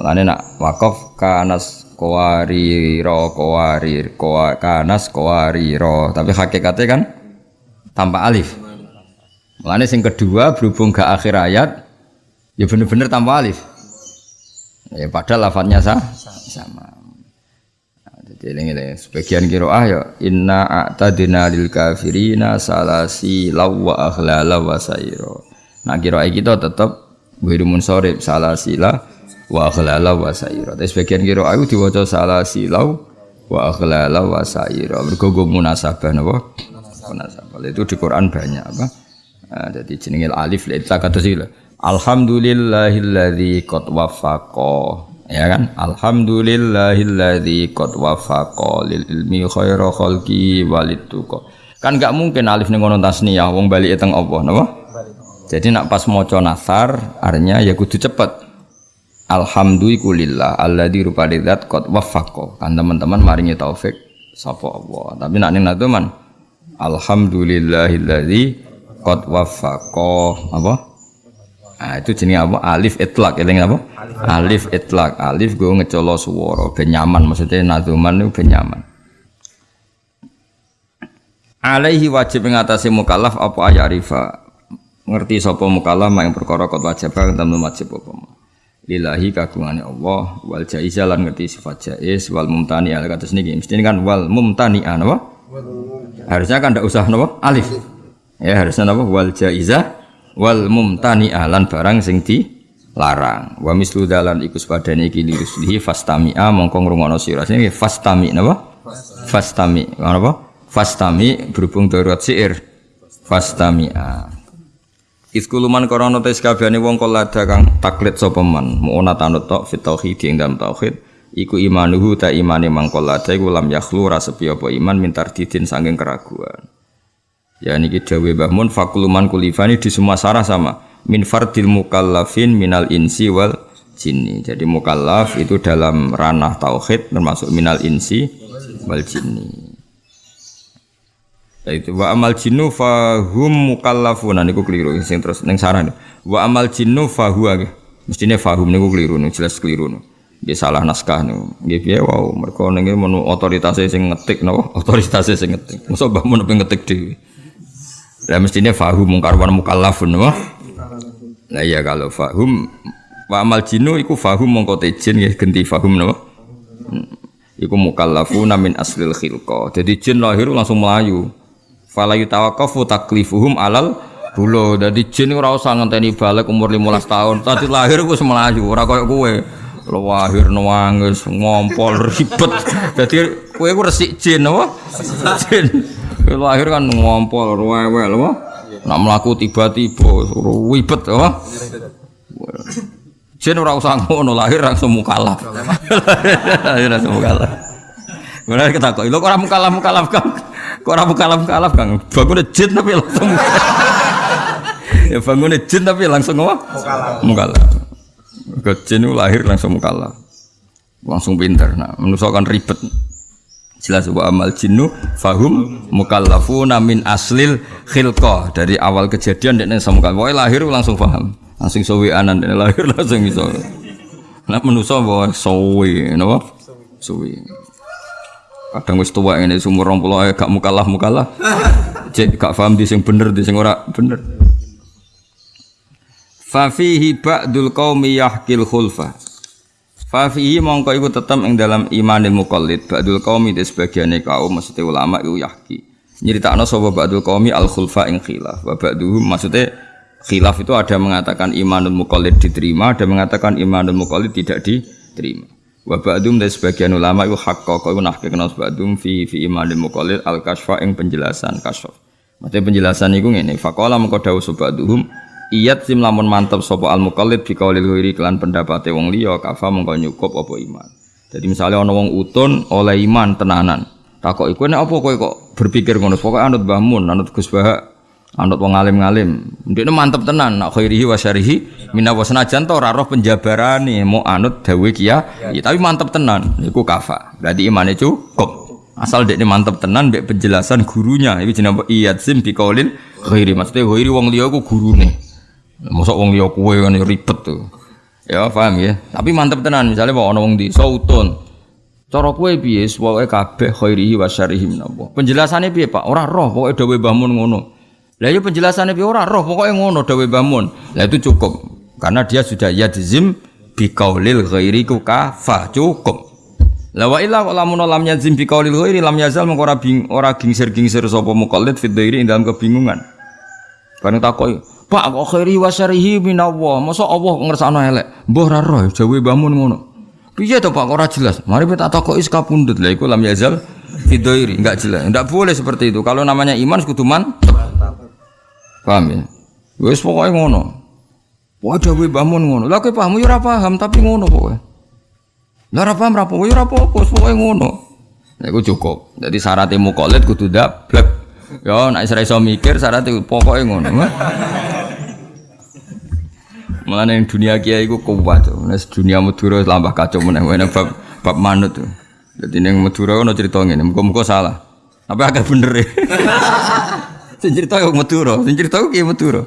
Mulane nak wakaf kanas kawariro kawarir kawa, kanas kawariro. Tapi hakikatnya kan tanpa alif. Mulane sing kedua berhubung ke akhir ayat ya bener-bener tanpa alif. Ya padahal lafadznya sah, sama. Nah, jadi ini sebagian kiroah ya inna a'tadina lil kafirina salasi lawa akhlala wa sayro. Nah kira kita tetap wiru munsorib salah sila wa akhlala wa saira. Tapi sebagian kira aku diwaca salah silau wa akhlala wa saira. Mergo munasabah napa? Munasabah. Itu di Quran banyak apa? Nah, jadi jenenge alif la kata sila. Alhamdulillahilladzi qad wafaqa Ya kan? Alhamdulillahilladzi qad wafaqa lil ilmi khaira khalqi walid. Kan gak mungkin alif ning ngono tasniyah wong bali teng apa napa? Jadi nak pas maca nasar artinya ya kudu cepet. Alhamdulillah alladzi rupane zat qad wafaqa. Kan teman-teman maringi taufik sapa Allah. Tapi nak ning man Alhamdulillahilladzi qad wafaqa apa? Nah, itu jenis apa? Alif itlak, eling apa? Alif itlak. Alif gue ngecolo suworo, ben nyaman maksudnya nazuman itu ben nyaman. Alaihi wajib mengatasi mukallaf apa ayat rifa. Ngerti sapa mukallaf yang perkara kot wajib kang temen wajib apa. Lillahi kagungane Allah wal jaizah lan ngerti sifat jaiz wal mumtani al kados niki. Mesti kan wal mumtani napa? Harusnya kan ndak usah napa? Alif. Ya harusnya napa? Wal jaizah wal mumtani ahlan barang sing di larang wa mislu dalan iku sepadane iki liruslihi fastami'a mongko ngrungokno sira sing fastami napa fastami napa fastami berhubung darurat syair fastami'a Iskuluman korona tes kabehane wong kolada kang taklit sapa man mu'ona tanut tok tauhid dalam tauhid iku imanuhu ta imane mangkolada iku lam yakhlu rasepi apa iman mintar didin saking keraguan Ya niki dawe Mbah Mun fakuluman kulifani di semua sarah sama. Min fardil mukallafin minal insi wal jinni. Jadi mukallaf itu dalam ranah tauhid termasuk minal insi wal jinni. Ya itu wa amal jinnu fahum mukallafun. Nah niku keliru sing terus ning sarah. Wa amal jinnu fahuwa. Mestine fahum niku keliru nih jelas keliru nih. Dia salah naskah nih. Dia piye wow mereka ning menu otoritasnya sing ngetik napa? *laughs* Otoritasnya sing ngetik. Masa Mbah Mun ngetik dhewe. Lah mestinya fahum mungkarwan mukallafun wah. Nah iya kalau fahum wa amal jinu iku fahum mongko jin ya ganti fahum napa? Hmm. Iku mukallafuna min aslil khilqa. Jadi jin lahir langsung melayu. Fala yutawaqqafu taklifuhum alal bulo. Jadi jin ora usah ngenteni balik umur 15 tahun. Tadi lahir wis melayu, ora koyo kowe. lahir nangis ngompol ribet. Jadi kowe ku resik jin apa? Jin. lahir kan ngompol rewel apa? Nak melaku tiba-tiba wibet apa? Jen ora usah ngono lahir langsung *laughs* mukalaf. Lahir langsung. Mulai kita kok, lo kok ora mukalaf mukalaf kang? Kok ora mukalaf kang? Bangun jin tapi langsung. ya bangun jin tapi langsung apa? Mukalaf. Mukalaf. Ke jin lahir langsung mukalaf. Langsung pinter. Nah, manusia kan ribet jelas wa amal jinnu fahum mukallafuna min aslil khilqah dari awal kejadian dan sama kan lahir langsung paham langsung sowi anan dan lahir *laughs* langsung bisa nah menuso bahwa sowi napa sowi kadang wis tua ini sumur rong puluh gak mukalaf mukalaf *laughs* cek gak paham di sing bener di sing ora bener fa fihi ba'dul qaumi yahkil khulfa Fafihi mongko iku tetep ing dalam imanil mukallid ba'dul qaumi te sebagiane kaum maksudnya ulama iku yahki. Nyeritakno sapa ba'dul qaumi al khulfa ing khilaf. Wa ba'duhum maksudnya khilaf itu ada mengatakan imanul mukallid diterima, ada mengatakan imanul mukallid tidak diterima. Wa ba'dum dan sebagian ulama iku hakka iku nahkekno ba'dum fi fi imanil mukallid al kasfa ing penjelasan kasf. Maksudnya penjelasan iku ngene, faqala mengko dawuh ba'duhum Iyat sim lamun mantep sopo al mukallid fi qaulil ghairi kelan pendapate wong liya kafa mengko nyukup apa iman. Jadi misalnya ana wong utun oleh iman tenanan. Takok iku nek apa kowe kok berpikir ngono? Pokoke anut Mbah Mun, anut Gus anut wong alim-alim. Ndekne mantep tenan nak khairihi wa syarihi mina wa senajan to ora roh penjabarane mau anut dawe kiya, ya, tapi mantep tenan iku kafa. Berarti imane cukup. Asal dekne mantep tenan mbek penjelasan gurunya. Iki jenenge iyat sim bi qaulil ghairi. Maksudnya ghairi wong liya ku gurune. Mosok wong liya kowe kan ribet tuh. Ya paham ya. Tapi mantep tenan misalnya mau ana wong di sautun. Cara kowe piye pokoke kabeh khairihi wa syarihi minallah. Penjelasane piye Pak? Ora roh pokoke dawuh Mbah Mun ngono. Lah ya penjelasannya piye ora roh pokoke ngono dawuh Mbah Mun. Lah itu cukup. Karena dia sudah yadzim bi qaulil ghairi kafa cukup. La wa illa lamun lam yazim bi qaulil ghairi lam yazal mengko ora bing ora gingsir-gingsir sapa muqallid fi dhairi dalam kebingungan. Bareng takoki, Pak kok khairi wa syarihi minallah. Masa Allah ngersakno elek. Mbah ra roh jawe bangun ngono. Piye to Pak ora jelas. Mari kita takoki pundut Lah iku lam yazal fidoiri enggak jelas. Enggak boleh seperti itu. Kalau namanya iman kudu. Paham ya? Wis pokoke ngono. Wah jawe bangun ngono. Lah kowe paham ya paham tapi ngono pokoke. Lah ora paham rapo, ya apa-apa, pokoke ngono. Nah, iku cukup. Jadi syaratnya mukolit kudu dablek. Ya nek ora iso mikir syaratnya pokoke ngono. Mulane dunia kiai iku kuat. Nek dunia Madura lambah kacau meneh bab bab manut. Jadi ning Madura ono cerita ngene, muga-muga salah. Tapi agak bener ya. *laughs* sing cerita yo Madura, sing cerita kiai Madura.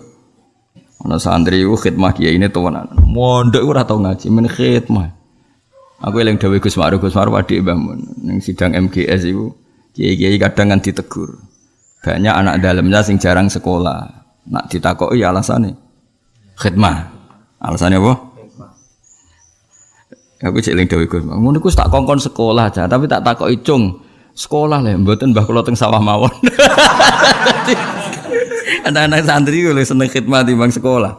Ana santri iku khidmah kiai ini tuwanan. Mondok ora tau ngaji, men khidmah. Aku eling dawuh Gus Ma'ruf, Gus Ma'ruf adik Mbah Mun ning sidang MGS iku kiai-kiai kadang kan ditegur. Banyak anak dalamnya sing jarang sekolah. Nak ditakoki alasane khidmah. Alasannya apa? Aku cek eling dawuh Gus. Ngono iku tak kongkon sekolah aja, tapi tak takoki cung. Sekolah lah, mboten Mbah kula teng sawah mawon. *laughs* Anak-anak santri gue seneng khidmat di bang sekolah.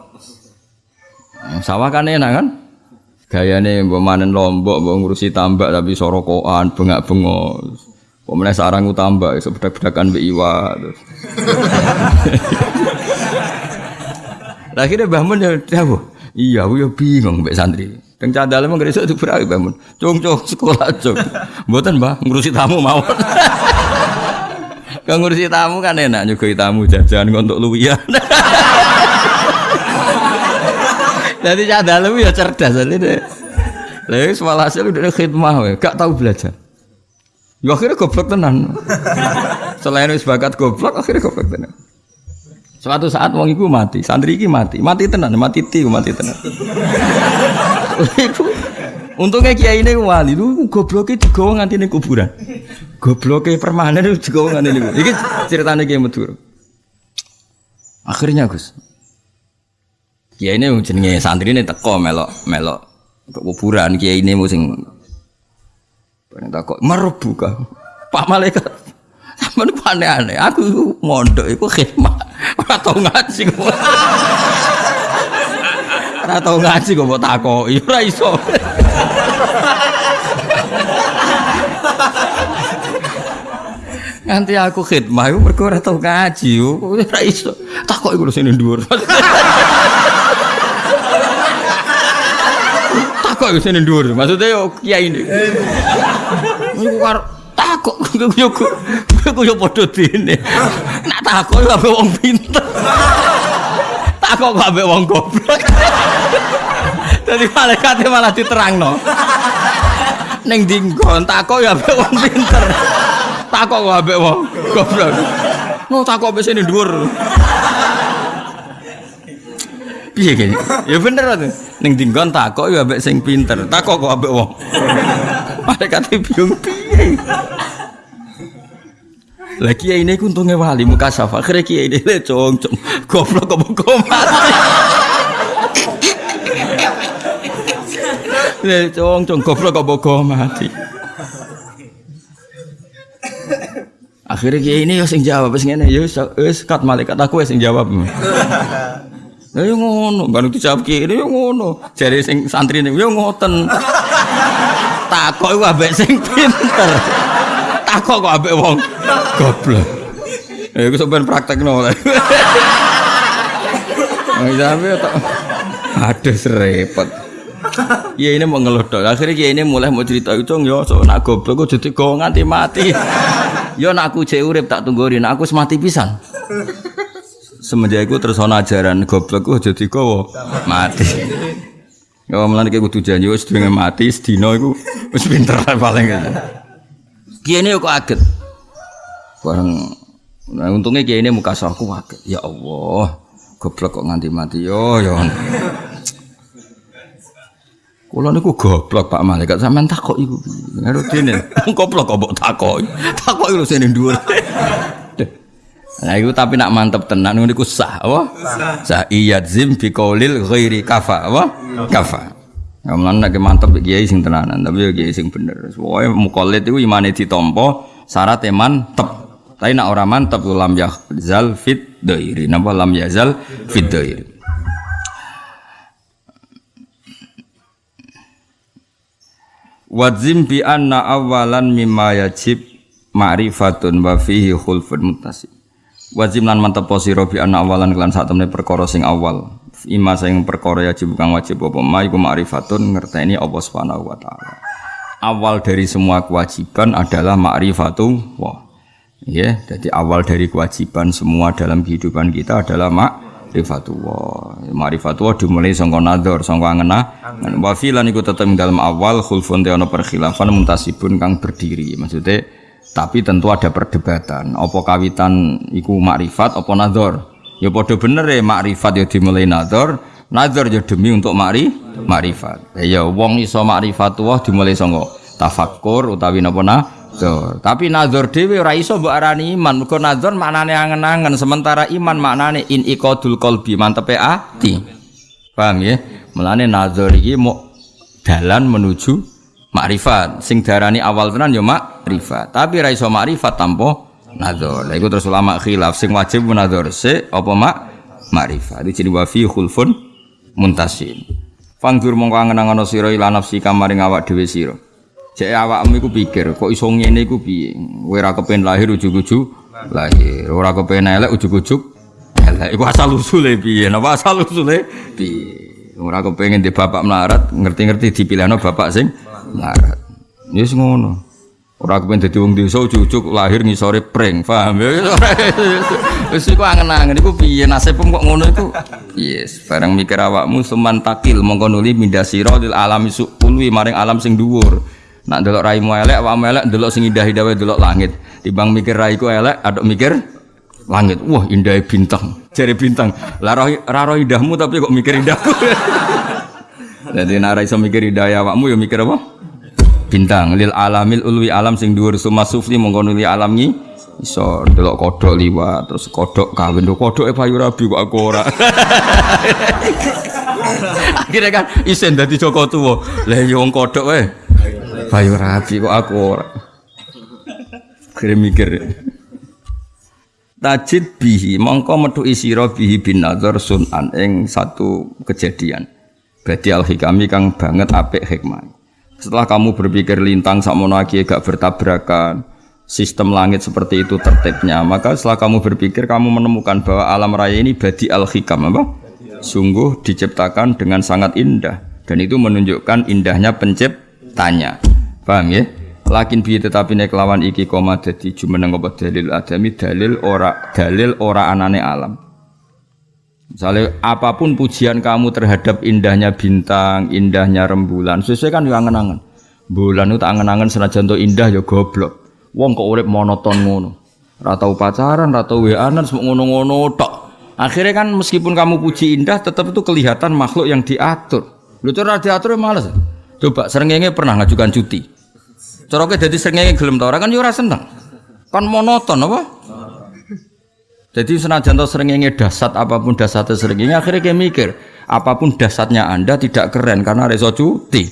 Sawah kan enak kan? Gayane mbok manen lombok, mbok ngurusi tambak tapi sorokoan, bengak-bengok. Meneh sarang tambak iso bedak-bedakan mbek iwa terus. *laughs* Lah akhirnya ya dawuh. Iya, aku ya bingung mbek santri. Teng cadal emang gresik berarti Mbah Mun. Cung cung sekolah cung. Mboten Mbah, ngurusi tamu mawon. Kang ngurusi tamu kan enak nyugoi tamu jajan untuk luwian. Jadi cadal ya cerdas ini. Lalu semua hasil udah khidmah, we. gak tahu belajar. Ya akhirnya goblok tenan. Selain wis bakat goblok, akhirnya goblok tenan. Suatu saat wong iku mati, santri iki mati, mati tenan, mati ti, mati tenan. Iku *laughs* untungnya kiai ini wali, lu gobloknya digawa nganti ning kuburan. Gobloknya permanen itu digawa nganti ning. Iki ceritanya kiai Madura. Akhirnya Gus, kiai ini jenenge santri ini teko melok melok kuburan kiai ini musim. Bareng takok merebuka. Pak malaikat Sampeyan aneh-aneh. Aku mondok iku khidmat. Ora tau ngaji. *laughs* Ora tau ngaji kok mbok takoki. Ora iso. Nganti aku khidmah iku mergo ora tau ngaji. Ora iso. Takoki kulo sini dhuwur. Takoki sini dhuwur. Maksudnya yo kiai ini. Iku karo takok yo yo yo padha dene. Nak takok yo wong pinter. Takok kok ambek wong goblok. Dadi malaikate malah diterangno. Ning dinggon takok yo ambek wong pinter. Takok kok ambek wong goblok. Mau takok ambek sini dhuwur. Piye kene? Ya bener to. Ning dinggon takok yo ambek sing pinter. Takok kok ambek wong. Malaikate bingung piye. Lah kiai ini untungnya wali muka safa. Akhirnya kiai ini le cong cong goblok kok kok mati. Le cong cong goblok mati. Akhirnya ini yo sing jawab sing ngene yo wis kat malaikat aku wis sing jawab. Yo ngono, baru dijawab kiai yo ngono. Jare sing santri yo ngoten. Takok iku sing pinter. Takok kok ambek wong goblok. Eh iku sampean praktekno. Sampe tok. Aduh serepet. Ya ini mau ngeluh dong. Akhirnya ya ini mulai mau cerita itu yo so nak goblok kok jadi go nganti mati. Yo nak aku cek urip tak tungguin, aku semati pisan. Semenjak itu terus ajaran goblok kok jadi go mati. Ya mulane kayak kudu janji wis mati sedina iku wis pinter paling. Kiai ini kok kaget. Bareng nah, untungnya kiai ini muka aku kaget. Ya Allah, goblok kok nganti mati yo yo. Kulo niku goblok Pak Malaikat sampean takok iku. Ngaru dene. *laughs* Goblok kok mbok takoki. Takoki lho sene dhuwur. Nah itu tapi nak mantep tenan niku sah apa? Sah iyadzim bi qaulil ghairi kafa apa? Kafa. Kamulan nek mantep kiai sing tenanan, tapi ya kiai sing bener. Pokoke mukallid iku imane ditampa syarat mantep. Tapi nak ora mantep lam yazal fit dairi. Napa lam yazal fit dairi. Wadzim bi anna awalan mimma yajib ma'rifatun wa fihi khulfun muttasim. Wajib lan mantep sira bi anna awalan kelan sak temne perkara sing awal. Ima sing perkara yajib kang wajib apa ma iku ma'rifatun ngerteni apa subhanahu wa taala. awal dari semua kewajiban adalah ma'rifatullah. Ya, jadi awal dari kewajiban semua dalam kehidupan kita adalah ma'rifatullah. Ma'rifatullah dimulai sangka nador, sangka ngena. Wa filan iku tetep dalam awal khulfun te ana perkhilafan muntasibun kang berdiri. Maksudnya tapi tentu ada perdebatan. Apa kawitan iku makrifat apa nador? Ya padha bener ya makrifat ya dimulai nador, nador ya demi untuk makri makrifat. Ya wong iso makrifat dimulai sangka tafakkur utawi napa Tuh. Tapi nazar dhewe ora iso mbok arani iman. Mergo nazar maknane angen-angen, sementara iman maknane in iqadul qalbi, mantepe ati. Paham ya? Mulane nazar iki mau dalan menuju makrifat. Sing darani awal tenan ya makrifat. Tapi ra iso makrifat tanpa nazar. Lha iku terus ulama khilaf sing wajib nazar se apa mak makrifat. Iki jenenge wa fi khulfun muntasin. Fangdur mongko angen-angen sira ila nafsi kamaring awak dhewe sira. Cek awakmu iku pikir, kok iso ngene iku piye? Kowe ora kepen lahir ujug-ujug lahir, ora kepen elek ujug-ujug elek. Iku asal usule piye? Napa asal usule piye? Ora kepengin di bapak melarat, ngerti-ngerti dipilihno bapak sing melarat. Wis ngono. Ora kepen dadi wong desa ujug-ujug lahir ngisore pring, paham ya? *laughs* Wis iku angen-angen iku piye nasibmu kok ngono iku? Yes, bareng mikir awakmu suman takil mongko nuli mindasira lil alami maring alam sing dhuwur. Nak delok raimu elek, awakmu elek delok sing indah-indah wae delok langit. Timbang mikir raiku elek, aduk mikir langit. Wah, indah bintang. Jari bintang. Lah roh indahmu tapi kok mikir indahku. *laughs* Jadi nara iso mikir indah awakmu ya mikir apa? Bintang lil alamil ulwi alam sing dhuwur suma sufli mongko nuli alam ngi iso delok kodok liwat terus kodok kawin kodok e payu rabi kok aku ora. *laughs* Akhirnya kan isen dadi Joko tuwa. Lah yo wong kodok wae. Bayu rapi kok aku ora. Kira mikir. Tajid bihi mongko metu isira bihi bin nazar sunan ing satu kejadian. Berarti al hikami kang banget apik hikmah. Setelah kamu berpikir lintang sakmono lagi gak bertabrakan, sistem langit seperti itu tertibnya, maka setelah kamu berpikir kamu menemukan bahwa alam raya ini badi al hikam apa? Sungguh diciptakan dengan sangat indah dan itu menunjukkan indahnya penciptanya. Paham ya? Lakin bi tetapi nek lawan iki koma dadi jumeneng apa dalil adami dalil ora dalil ora anane alam. Misalnya apa pun pujian kamu terhadap indahnya bintang, indahnya rembulan, sesuai kan yang angen-angen. Bulan itu angen-angen senajan indah ya goblok. Wong kok urip monoton ngono. Ora tau pacaran, ora tau weanan, semua ngono-ngono tok. Akhirnya kan meskipun kamu puji indah, tetap itu kelihatan makhluk yang diatur. Lu tuh diatur ya males. Coba serengenge pernah ngajukan cuti. Cara kowe dadi srengenge gelem ta ora kan yo seneng. Kan monoton apa? Jadi senajan to srengenge dasat apa pun dasatnya srengenge akhirnya kayak mikir apa pun dasatnya Anda tidak keren karena reso cuti.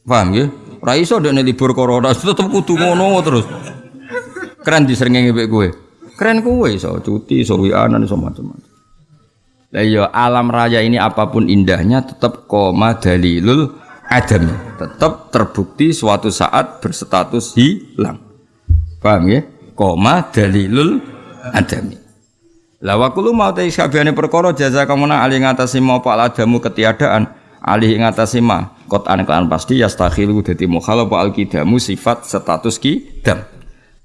Paham ya? Ora iso ndek libur corona *laughs* tetep kudu ngono terus. Keren di srengenge mek kowe. Keren kowe iso cuti, iso wianan iso macam-macam. Iya alam raya ini apa pun indahnya tetap koma dalilul adam tetap terbukti suatu saat berstatus hilang paham ya koma dalilul adami la wa kullu mau ta sakabehane perkara jaza kamuna ali ngatasi mau pak adamu ketiadaan alih ngatasi ma kot anekan pasti yastakhilu dadi mukhalaf al kidamu sifat status kidam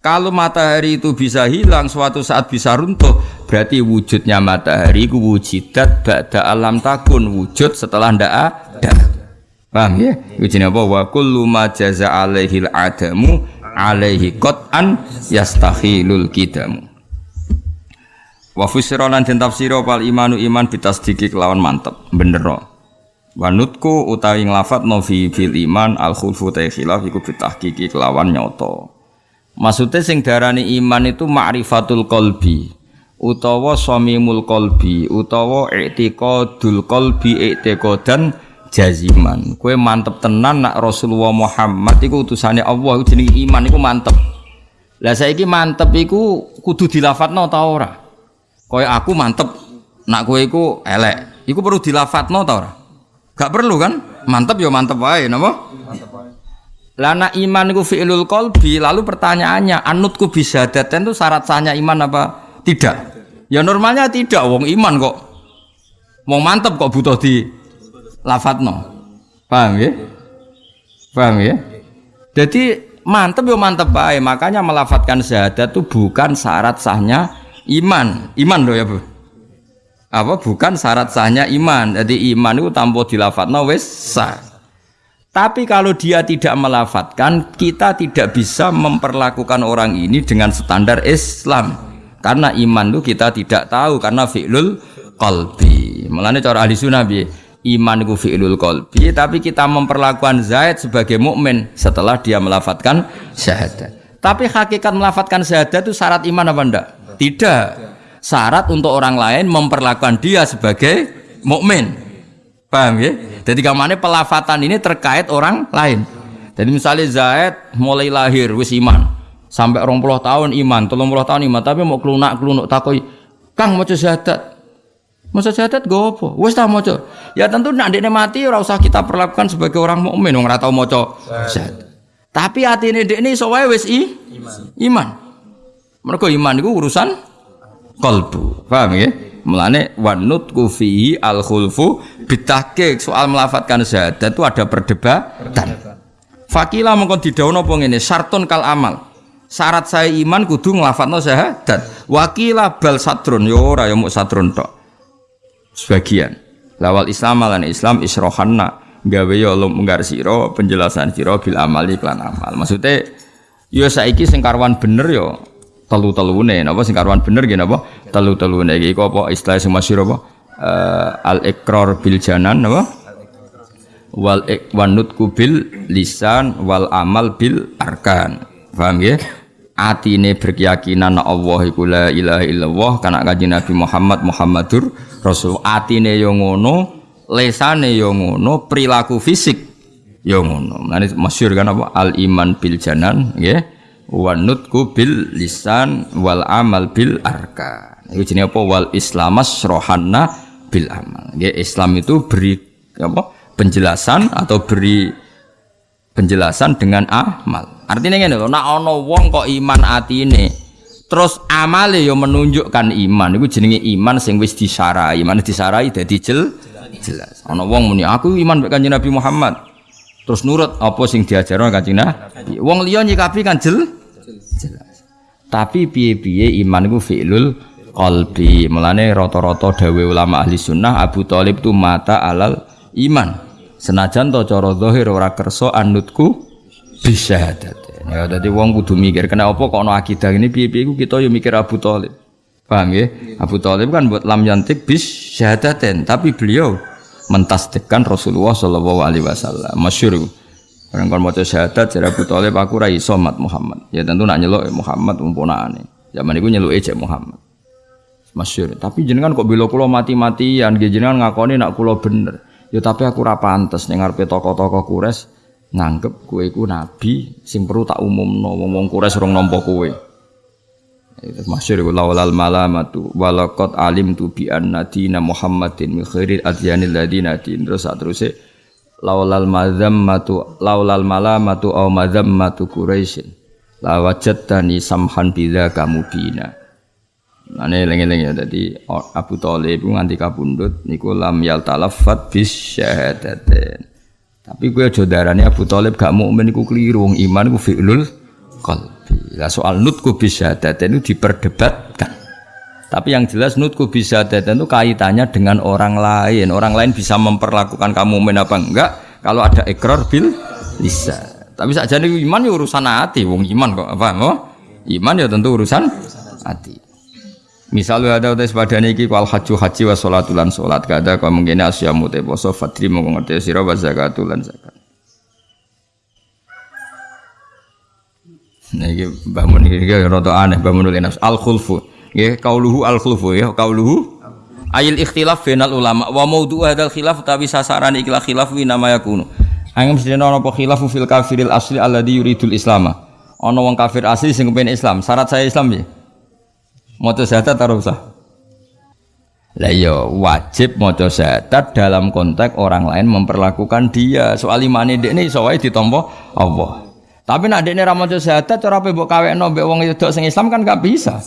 kalau matahari itu bisa hilang suatu saat bisa runtuh berarti wujudnya matahari itu wujidat ba'da alam takun wujud setelah ndak ada Paham ya? Jenenge apa? Wa kullu ma jaza alaihi adamu alaihi qat'an yastakhilul kidamu. Wa fusira lan den tafsira pal imanu iman bitasdiki kelawan mantep bener. Wanutku utawi nglafat no fi fil iman al khulfu ta khilaf iku bitahqiqi kelawan nyoto. Maksudnya sing darani iman itu ma'rifatul qalbi utawa samimul qalbi utawa i'tiqadul qalbi i'tiqadan jaziman kue mantep tenan nak Rasulullah Muhammad iku utusannya Allah jenenge iman iku mantep lah saiki mantep iku kudu dilafatno ta ora kowe aku mantep nak kowe iku elek iku perlu dilafatno ta ora gak perlu kan mantep ya mantep wae napa Lana iman iku fi'lul qalbi lalu pertanyaannya anutku bisa daten itu syarat sahnya iman apa tidak ya normalnya tidak wong iman kok wong mantep kok butuh di lafatno. Paham ya? Paham ya? Jadi mantep yo mantep baik. Makanya melafatkan syahadat itu bukan syarat sahnya iman. Iman loh ya bu. Apa bukan syarat sahnya iman. Jadi iman itu tanpa dilafatno wis sah. Tapi kalau dia tidak melafatkan, kita tidak bisa memperlakukan orang ini dengan standar Islam. Karena iman itu kita tidak tahu karena fi'lul qalbi. Mulane cara ahli sunnah bi iman itu fi'lul qalbi, tapi kita memperlakukan Zaid sebagai mukmin setelah dia melafatkan syahadat. Tapi hakikat melafatkan syahadat itu syarat iman apa enggak? Tidak. Syarat untuk orang lain memperlakukan dia sebagai mukmin. Paham ya? Jadi ke mana pelafatan ini terkait orang lain. Jadi misalnya Zaid mulai lahir wis iman sampai orang puluh tahun iman, tolong puluh tahun iman, tapi mau kelunak kelunuk takoi, Kang mau syahadat, Masa syahadat gue apa? Wes tak maca. Ya tentu nak mati ora usah kita perlakukan sebagai orang mukmin wong ora tau maca syahadat. Tapi atine dekne iso wae wis i iman. Iman. Mergo iman iku urusan kalbu. Paham ya? Mulane wanut kufihi al khulfu bitahqiq soal melafatkan syahadat itu ada perdebatan. Fakila mengkon didhawuhna apa ngene, syartun kal amal. Syarat saya iman kudu nglafatno syahadat. Wakila bal satrun yo ora yo muk satrun tok sebagian lawal Islam lan Islam isrohanna gawe yo ya munggar siro penjelasan siro bil amali klan amal maksudnya yo ya saiki sing karwan bener yo ya telu telune napa sing karwan bener gini napa? Telu telune iki apa? Istilah sing masyhur apa? Uh, al ikrar bil janan napa? Wal ikwanut kubil lisan wal amal bil arkan. Paham ya atine berkeyakinan Allah iku la ilaha illallah kana kanjeng Nabi Muhammad Muhammadur Rasul. Atine yo ngono lesane yo ngono perilaku fisik yo ngono. Nanti masyhur kan apa? Al iman bil janan nggih wa nutku bil lisan wal amal bil arka itu jenenge apa wal islamas rohanna bil amal nggih Islam itu beri apa penjelasan atau beri penjelasan dengan amal Artinya ngene lho, nak ana wong kok iman atine terus amale yo menunjukkan iman iku jenenge iman sing wis disarai. Iman disarai dadi jel jelas. Ana wong muni aku iman Kanjeng Nabi Muhammad. Terus nurut apa sing diajarno Kanjeng Nabi. Wong liya nyikapi kan jel jelas. Tapi piye-piye iman iku fi'lul qalbi. Mulane rata-rata dawe ulama ahli sunnah Abu Thalib tu mata alal iman. Senajan to cara zahir ora kersa anutku bisyahadat. Ya dadi wong kudu mikir kena apa kok ana akidah ini piye-piye kita yo mikir Abu Thalib. Paham ya? Abu Thalib kan buat lam yantik bis syahadaten, tapi beliau mentasdikkan Rasulullah Shallallahu alaihi wasallam. Masyhur Orang kon maca syahadat jare Abu Thalib aku ra iso mat Muhammad. Ya tentu nak nyeluk Muhammad umponane. Zaman iku nyeluk ejek Muhammad. Masyhur. Tapi jenengan kok bila kula mati-matian, jenengan ngakoni nak kula bener. Ya tapi aku ra pantes ning ngarepe tokoh-tokoh Quraisy nganggep kue ku nabi sing perlu tak umumno wong wong kures rong nampa kowe itu masyhur iku laulal malamatu walaqad alim tu bi anna dina muhammadin min khairil ladina din terus sateruse laulal mazammatu laulal malamatu au mazammatu quraisyin. La wajadtani samhan bila kamu bina Ane lengi-lengi ya, jadi Abu Talib nganti kabundut niku lam yal talafat bis syahadatin tapi gue aja darane Abu Thalib gak mukmin iku keliru. Wong iman iku fi'lul qalbi. Lah soal nutku bisa itu diperdebatkan. Tapi yang jelas nutku bisa itu kaitannya dengan orang lain. Orang lain bisa memperlakukan kamu mukmin apa enggak kalau ada ekor bil bisa. Tapi saja nih iman ya urusan hati, wong iman kok apa? Oh, iman ya tentu urusan hati. Misalnya ada utai sepadane iki wal haji haji wa sholatul lan sholat kada kau mungkin asyamu te poso fatri mau ngerti sira wa zakatul lan zakat. Nah iki bangun iki rada aneh bangun nafs al khulfu. Nggih kauluhu al khulfu ya kauluhu ayil ikhtilaf final ulama wa maudhu hadzal khilaf tapi sasaran ikilah khilaf wi nama yakunu. Angem sedene ana apa khilafu fil kafiril asli alladhi yuridul islama. Ana wong kafir asli sing kepen Islam. Syarat saya Islam ya. Maca syahadat atau usah? Lah ya wajib maca syahadat dalam konteks orang lain memperlakukan dia. Soal imane ini iso wae ditampa Allah. Tapi nek dekne ra maca syahadat cara mbok kawekno mbek wong wedok sing Islam kan gak bisa.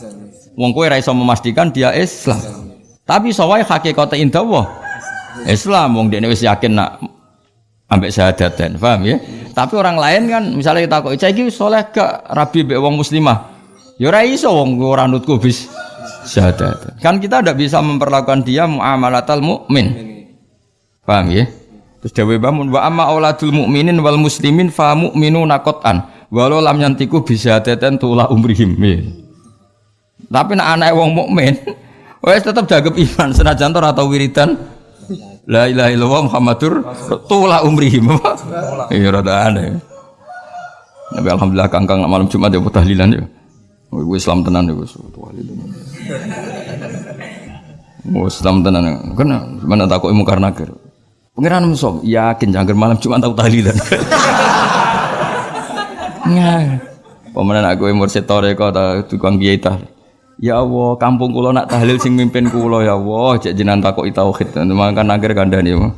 Wong kowe ra iso memastikan dia Islam. Tapi iso wae hakikate indah. Islam wong dekne wis yakin nak ambek syahadaten, paham ya? Tapi orang lain kan misalnya kita kok iki soleh gak rabi mbek wong muslimah. Ya ora iso wong ora nutku bis syahadat. Kan kita tidak bisa memperlakukan dia muamalatal mukmin. Paham ya? Terus dawe bangun wa amma auladul mukminin wal muslimin fa mu'minuna qatan walau lam yantiku bisa teten tula umrihim. Tapi nak anak wong mukmin wes tetap jaga iman senajan to atau wiridan La ilaha illallah Muhammadur tula umrihim. Iya rada aneh. Nabi alhamdulillah kangkang malam Jumat ya tahlilan ya. Gue Islam tenan ya wis tahlilan. Oh, Islam tenan. Kena mana takut ilmu karena ker. Pengiran musuh yakin jangan malam Jumat tahu tahlilan. Nggak. Pemenang aku umur setore tak tukang kiai tahlil. Ya Allah, kampung kula nak tahlil sing mimpin kula ya Allah, cek jinan takok tauhid. Makan akhir kandhani ya.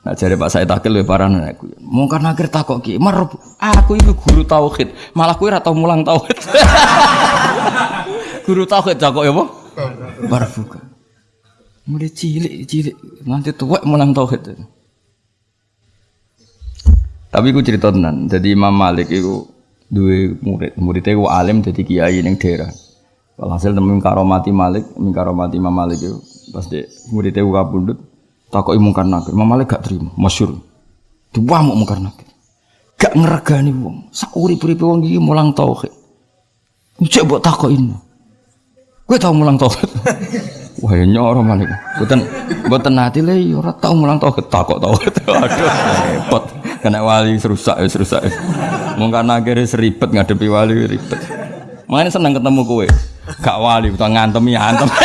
Nah jadi Pak saya takil lebih parah aku. Mungkin akhir takok ki, mar aku itu guru tauhid, malah kowe ora mulang tauhid. *laughs* guru tauhid takok ya apa? Barbuka. Mulai cilik cilik nanti tua mulang tauhid. Tapi aku cerita tenan. Jadi Imam Malik itu dua murid muridnya ku alim jadi kiai yang daerah. Hasil temen karomati Malik karomati Imam Malik itu pas de muridnya ku kabundut takut mungkar nakir. Imam Malik gak terima masyur. Dua mau mungkar nakir. Gak ngeregani wong. Sauri puri wong gigi mulang tauhid. Cek buat takut ini gue tau mulang tauhid? *laughs* Wah ya nyoro Malik. Buatan buatan hati lah orang tau mulang tauhid. Takut tauhid. *laughs* Aduh repot kena wali serusak ya serusak Mungkin akhirnya seribet ngadepi wali ribet. Makanya seneng ketemu kue. Gak wali, utang ngantem ya antem. *laughs*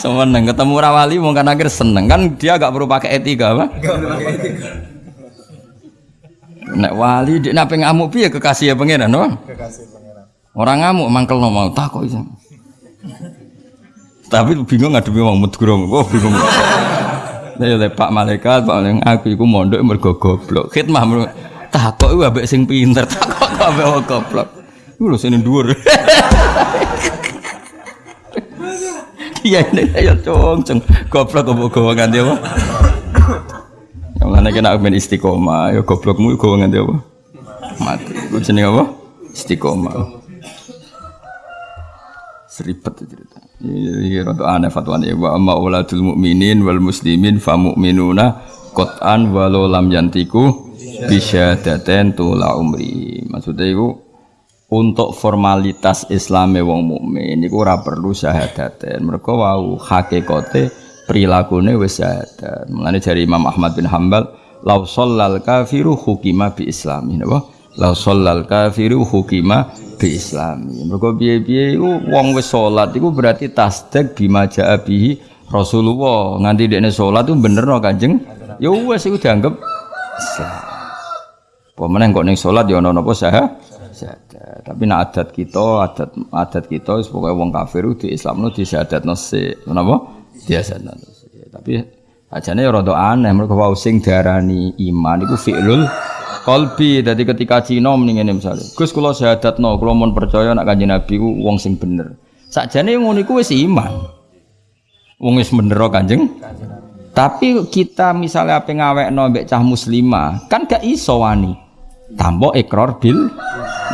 Seneng ketemu rawali mungkin akhir seneng kan dia gak perlu pakai etika apa? Nek wali dia nape ngamuk piye kekasih ya pangeran no? Kekasih pangeran. Orang ngamuk mangkel no mau iso. Tapi bingung ngadepi wong mudgurung. Oh bingung. Saya oleh Pak Malaikat, Pak Malaikat aku iku mondok mergo goblok. Khidmah takok iku ambek sing pinter, *laughs* takok ambek wong goblok. Iku lho sing dhuwur. *laughs* Iya ini ya cong cong goblok kok gowo nganti apa? Yang mana kena ben istiqomah, ya goblokmu gowo nganti apa? Mati. Iku jenenge apa? Istiqomah. Seribet cerita. Iya, rada aneh fatwane wa amma uladul mukminin wal muslimin fa mu'minuna qat'an walau lam yantiku bisyadaten tula umri. Maksudnya itu untuk formalitas Islame wong mukmin iku ora perlu syahadaten. Mergo wau hakikate prilakune wis syahadat. Mulane dari Imam Ahmad bin Hambal lau shallal kafiru hukima bi islami napa? Lau shallal kafiru hukima bi islami. Mergo piye-piye iku wong wis salat iku berarti tasdik bima jaa bihi Rasulullah. Nganti dekne salat itu bener no Kanjeng. Ya wis iku dianggap sah. Pemenang kok ning salat ya ana napa sah? Tapi nak adat kita, adat adat kita pokoknya wong kafir di Islam no di syahadat nasi, kenapa? Dia syahadat nasi. Tapi ajane ya rada aneh mereka wau sing darani iman iku fi'lul Kolbi, jadi ketika Cina mendingan misalnya, Gus kalau syahadat no, kalau mau percaya nak kanji Nabi ku wong sing bener. Sakjane yang ngono wis iman. Wong wis bener kanjeng. Tapi kita misalnya apa ngawek no cah muslimah, kan gak iso wani. Tambo ekor bil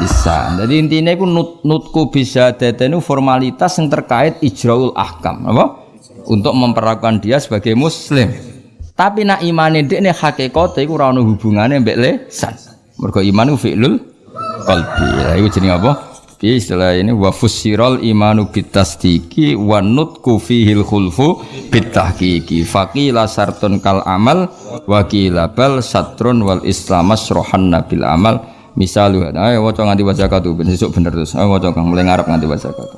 bisa. Jadi intinya itu nut, nutku bisa itu formalitas yang terkait ijraul ahkam, apa? Untuk memperlakukan dia sebagai muslim. Tapi nak imane dekne hakikate iku ora ono hubungane mbek lesan. Mergo iman ku fi'lul qalbi. Lah iku jenenge apa? Bi istilah ini wa fusiral imanu bitasdiki wa nutku fihil khulfu bitahqiqi. Faqila sartun kal amal wa qila bal satrun wal islam asrohan nabil amal. Misalu, ayo waca nganti waca katu ben sesuk bener terus. Ayo waca kang mulai ngarep nganti waca katu.